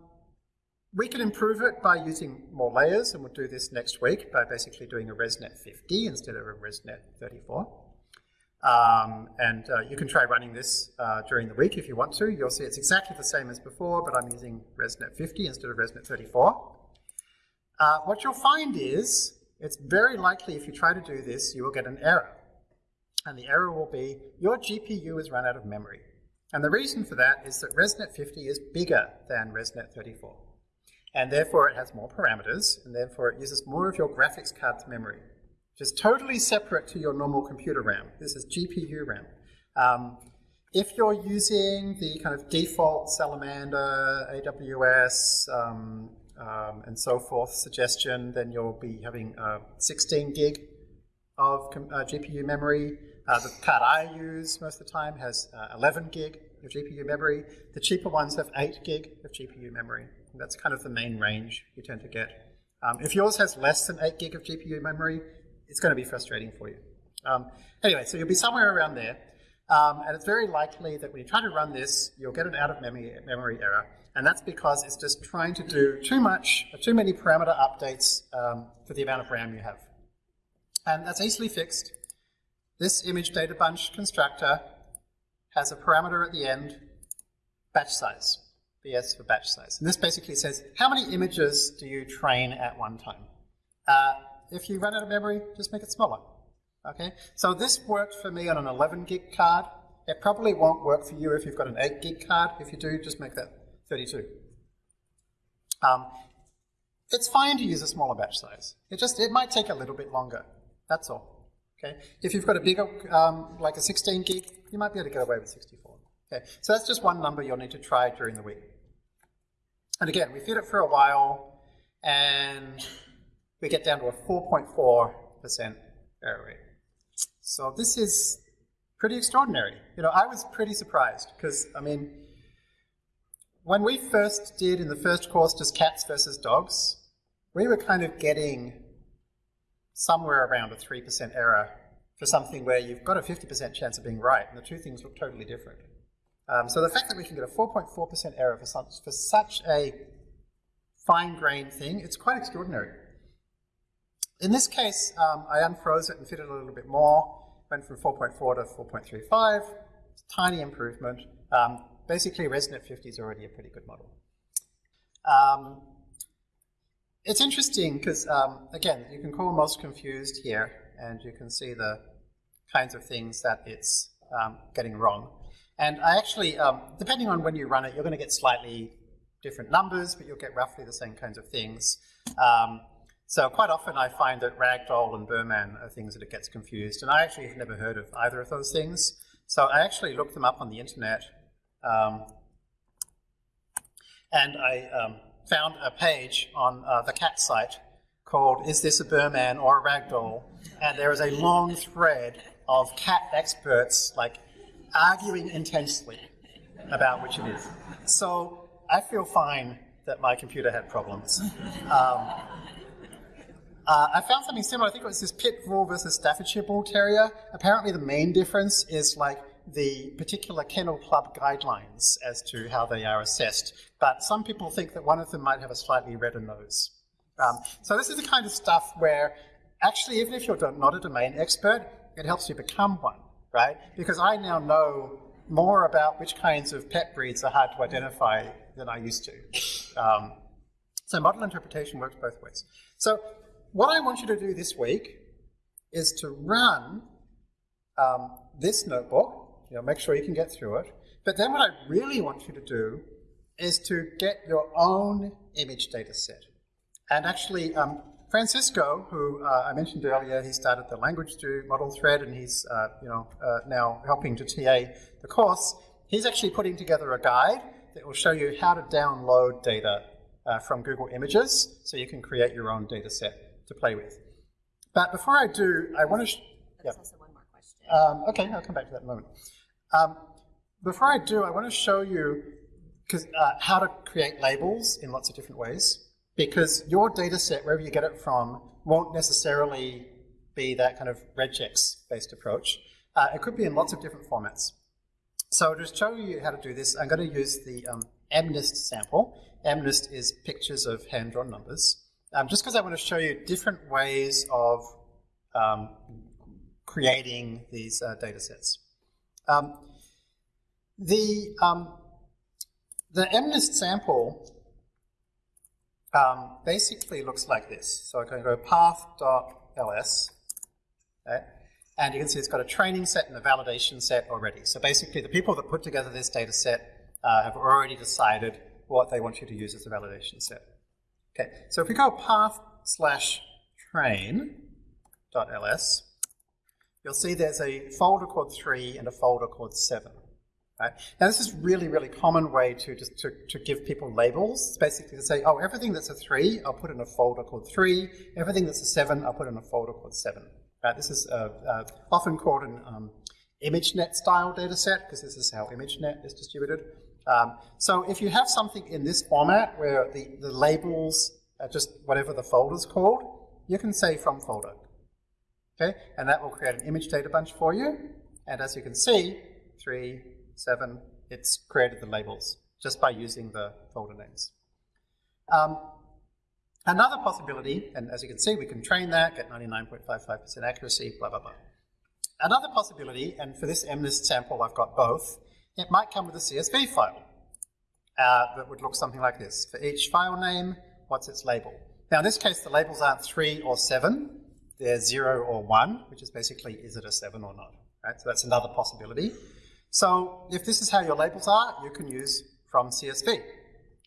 we can improve it by using more layers, and we'll do this next week by basically doing a ResNet 50 instead of a ResNet 34. Um, and uh, you can try running this uh, during the week if you want to. You'll see it's exactly the same as before, but I'm using ResNet 50 instead of ResNet 34. Uh, what you'll find is, it's very likely if you try to do this, you will get an error. And the error will be, your GPU has run out of memory. And the reason for that is that ResNet 50 is bigger than ResNet 34 and therefore it has more parameters, and therefore it uses more of your graphics card's memory, which is totally separate to your normal computer RAM. This is GPU RAM. Um, if you're using the kind of default Salamander, AWS, um, um, and so forth suggestion, then you'll be having uh, 16 gig of uh, GPU memory. Uh, the card I use most of the time has uh, 11 gig of GPU memory. The cheaper ones have 8 gig of GPU memory. That's kind of the main range you tend to get. Um, if yours has less than 8 gig of GPU memory, it's going to be frustrating for you. Um, anyway, so you'll be somewhere around there. Um, and it's very likely that when you try to run this, you'll get an out-of-memory memory error. And that's because it's just trying to do too much, too many parameter updates um, for the amount of RAM you have. And that's easily fixed. This image data bunch constructor has a parameter at the end, batch size. BS for batch size. And this basically says, how many images do you train at one time? Uh, if you run out of memory, just make it smaller. Okay, so this worked for me on an 11 gig card. It probably won't work for you if you've got an 8 gig card. If you do, just make that 32. Um, it's fine to use a smaller batch size. It just it might take a little bit longer. That's all. Okay. If you've got a bigger, um, like a 16 gig, you might be able to get away with 64. Okay, so that's just one number you'll need to try during the week. And again, we feed it for a while, and we get down to a 4.4% error rate. So this is pretty extraordinary. You know, I was pretty surprised, because, I mean, when we first did in the first course just cats versus dogs, we were kind of getting somewhere around a 3% error for something where you've got a 50% chance of being right, and the two things look totally different. Um, so the fact that we can get a 4.4% error for such, for such a fine-grained thing, it's quite extraordinary. In this case, um, I unfroze it and fitted a little bit more, went from 4.4 to 4.35, tiny improvement. Um, basically, ResNet 50 is already a pretty good model. It's interesting because, um, again, you can call most confused here, and you can see the kinds of things that it's um, getting wrong. And I actually, um, depending on when you run it, you're going to get slightly different numbers, but you'll get roughly the same kinds of things. Um, so quite often I find that ragdoll and Birman are things that it gets confused, and I actually have never heard of either of those things. So I actually looked them up on the internet, um, and I um, found a page on uh, the cat site called Is This a Birman or a Ragdoll? And there is a long thread of cat experts like arguing intensely about which it is. So I feel fine that my computer had problems. Um, uh, I found something similar. I think it was this Pit Bull versus Staffordshire Bull Terrier. Apparently, the main difference is like the particular kennel club guidelines as to how they are assessed. But some people think that one of them might have a slightly redder nose. Um, so this is the kind of stuff where actually, even if you're not a domain expert, it helps you become one, right? Because I now know more about which kinds of pet breeds are hard to identify than I used to. Um, so model interpretation works both ways. So what I want you to do this week is to run um, this notebook, you know, make sure you can get through it. But then what I really want you to do is to get your own image data set. And actually, um, Francisco, who uh, I mentioned earlier, he started the Language to model thread and he's uh, you know, uh, now helping to TA the course. He's actually putting together a guide that will show you how to download data uh, from Google Images so you can create your own data set to play with. But before I do, I want to... There's also one more question. Um, okay, I'll come back to that in a moment. Um, before I do, I want to show you uh, how to create labels in lots of different ways because your data set, wherever you get it from, won't necessarily be that kind of regex-based approach. Uh, it could be in lots of different formats. So to show you how to do this, I'm going to use the um, MNIST sample. MNIST is pictures of hand-drawn numbers. Um, just because I want to show you different ways of um, creating these uh, data sets. Um, the, um, the MNIST sample um, basically looks like this. So I can go path.ls, okay? and you can see it's got a training set and a validation set already. So basically the people that put together this data set uh, have already decided what they want you to use as a validation set. Okay, so if we go path slash train.ls, you'll see there's a folder called 3 and a folder called 7. Right? Now this is really, really common way to just to, to give people labels. Basically to say, oh, everything that's a three, I'll put in a folder called three. Everything that's a seven, I'll put in a folder called seven. Right? This is uh, uh, often called an um, ImageNet style data set because this is how ImageNet is distributed. Um, so if you have something in this format where the, the labels are just whatever the folder's called, you can say from folder. Okay, and that will create an image data bunch for you. And as you can see, three, 7, it's created the labels just by using the folder names. Um, another possibility, and as you can see, we can train that, get 99.55% accuracy, blah, blah, blah. Another possibility, and for this MNIST sample I've got both, it might come with a CSV file uh, that would look something like this. For each file name, what's its label? Now in this case, the labels aren't 3 or 7, they're 0 or 1, which is basically, is it a 7 or not? Right? So that's another possibility. So if this is how your labels are, you can use from CSV.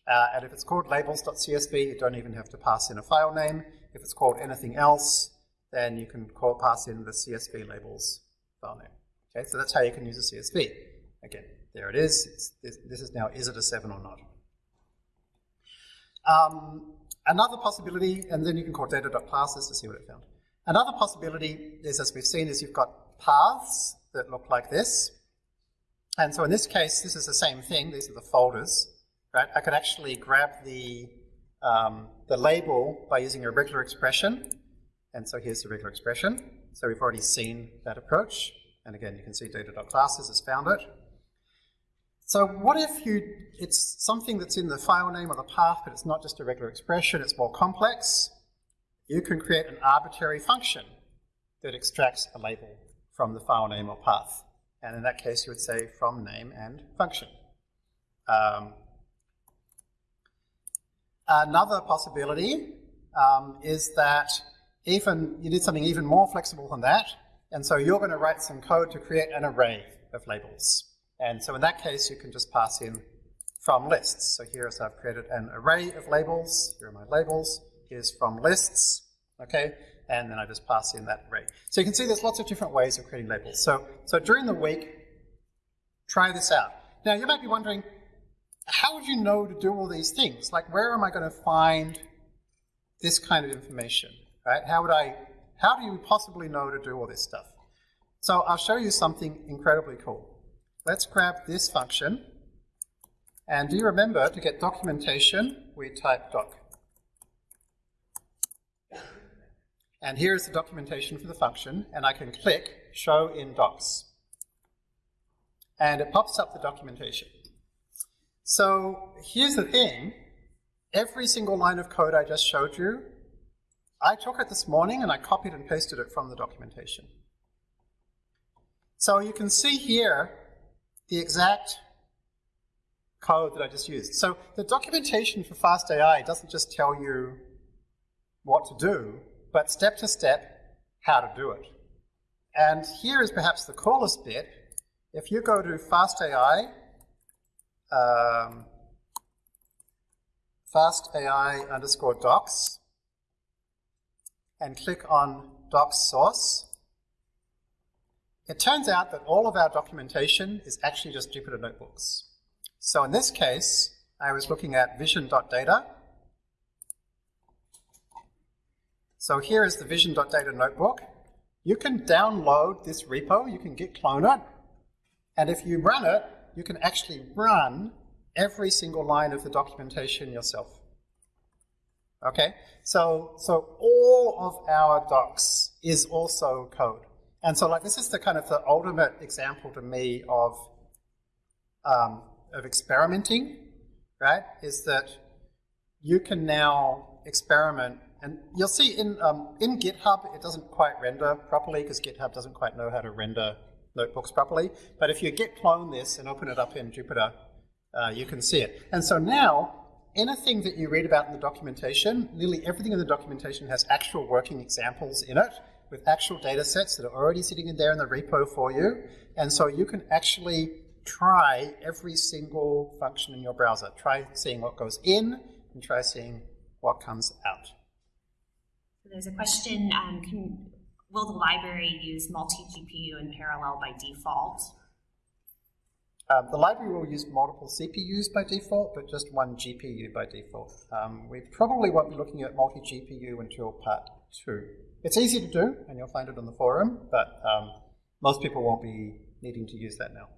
Uh, and if it's called labels.csv, you don't even have to pass in a file name. If it's called anything else, then you can call, pass in the CSV labels file name. Okay, so that's how you can use a CSV. Again, there it is. This, this, is now, is it a 7 or not? Um, another possibility, and then you can call data.classes to see what it found. Another possibility is, as we've seen, is you've got paths that look like this. And so in this case, this is the same thing. These are the folders, right? I could actually grab the, um, the label by using a regular expression. And so here's the regular expression. so we've already seen that approach. And again, you can see data.classes has found it. So what if you, it's something that's in the file name or the path, but it's not just a regular expression, it's more complex. You can create an arbitrary function that extracts a label from the file name or path. And in that case, you would say from name and function. Um, another possibility um, is that even you need something even more flexible than that, and so you're going to write some code to create an array of labels. And so in that case, you can just pass in from lists. So here is I've created an array of labels. Here are my labels. Here's from lists, okay? And then I just pass in that array. So you can see there's lots of different ways of creating labels. So, so during the week, try this out. Now you might be wondering, how would you know to do all these things? Like where am I going to find this kind of information, right? How would I, how do you possibly know to do all this stuff? So I'll show you something incredibly cool. Let's grab this function. And do you remember to get documentation, we type doc. And here's the documentation for the function, and I can click show in docs. And it pops up the documentation. So here's the thing, every single line of code I just showed you, I took it this morning and I copied and pasted it from the documentation. So you can see here the exact code that I just used. So the documentation for FastAI doesn't just tell you what to do, but step to step how to do it. And here is perhaps the coolest bit. If you go to FastAI, um, FastAI underscore docs, and click on docs source, it turns out that all of our documentation is actually just Jupyter notebooks. So in this case, I was looking at vision.data. So here is the vision.data notebook. You can download this repo, you can git clone it, and if you run it, you can actually run every single line of the documentation yourself. Okay, so, so all of our docs is also code. And so like this is the kind of the ultimate example to me of, um, of experimenting, right? Is that you can now experiment and you'll see in, um, in GitHub, it doesn't quite render properly because GitHub doesn't quite know how to render notebooks properly. But if you git clone this and open it up in Jupyter, uh, you can see it. And so now, anything that you read about in the documentation, nearly everything in the documentation has actual working examples in it with actual data sets that are already sitting in there in the repo for you. And so you can actually try every single function in your browser. Try seeing what goes in and try seeing what comes out. There's a question, um, can, will the library use multi-GPU in parallel by default? Um, the library will use multiple CPUs by default, but just one GPU by default. Um, we probably won't be looking at multi-GPU until part two. It's easy to do, and you'll find it on the forum, but um, most people won't be needing to use that now.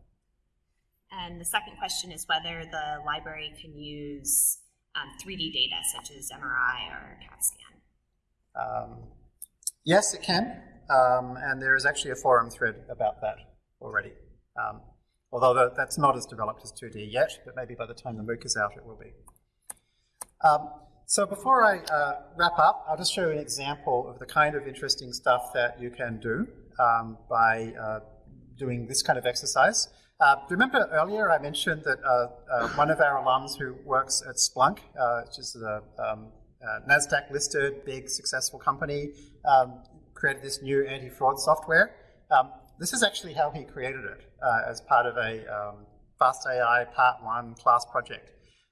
And the second question is whether the library can use 3D um, data such as MRI or CAT scan. Um, yes, it can, um, and there is actually a forum thread about that already. Um, although that's not as developed as 2D yet, but maybe by the time the MOOC is out it will be. Um, so before I uh, wrap up, I'll just show you an example of the kind of interesting stuff that you can do um, by uh, doing this kind of exercise. Uh, remember earlier I mentioned that uh, uh, one of our alums who works at Splunk, uh, which is a um, NASDAQ listed big successful company, um, created this new anti-fraud software. Um, this is actually how he created it as part of a um, FastAI Part 1 class project.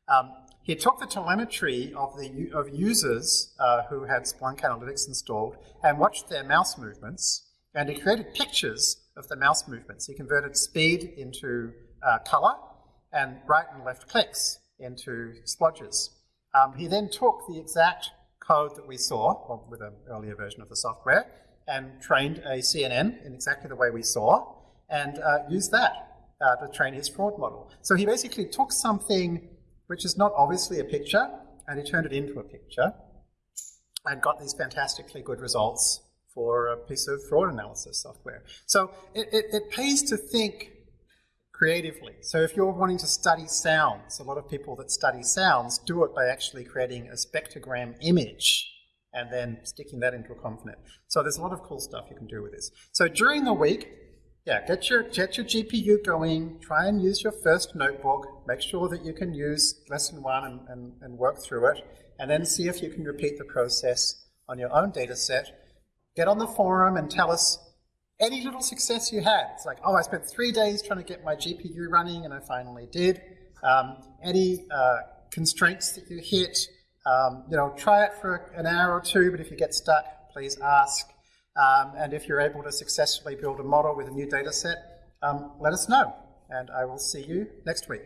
Um, he took the telemetry of, the, of users uh, who had Splunk Analytics installed and watched their mouse movements, and he created pictures of the mouse movements. He converted speed into uh, color and right and left clicks into splodges. Um, he then took the exact code that we saw with an earlier version of the software and trained a CNN in exactly the way we saw and uh, used that uh, to train his fraud model. So he basically took something which is not obviously a picture, and he turned it into a picture and got these fantastically good results for a piece of fraud analysis software. So it, it, it pays to think creatively. So if you're wanting to study sounds, a lot of people that study sounds do it by actually creating a spectrogram image and then sticking that into a ConvNet. So there's a lot of cool stuff you can do with this. So during the week, yeah, get your, get your GPU going, try and use your first notebook, make sure that you can use lesson one and, and, and work through it, and then see if you can repeat the process on your own data set. Get on the forum and tell us any little success you had. It's like, oh, I spent three days trying to get my GPU running and I finally did. Um, any uh, constraints that you hit, um, you know, try it for an hour or two, but if you get stuck, please ask. Um, and if you're able to successfully build a model with a new data set, um, let us know. And I will see you next week.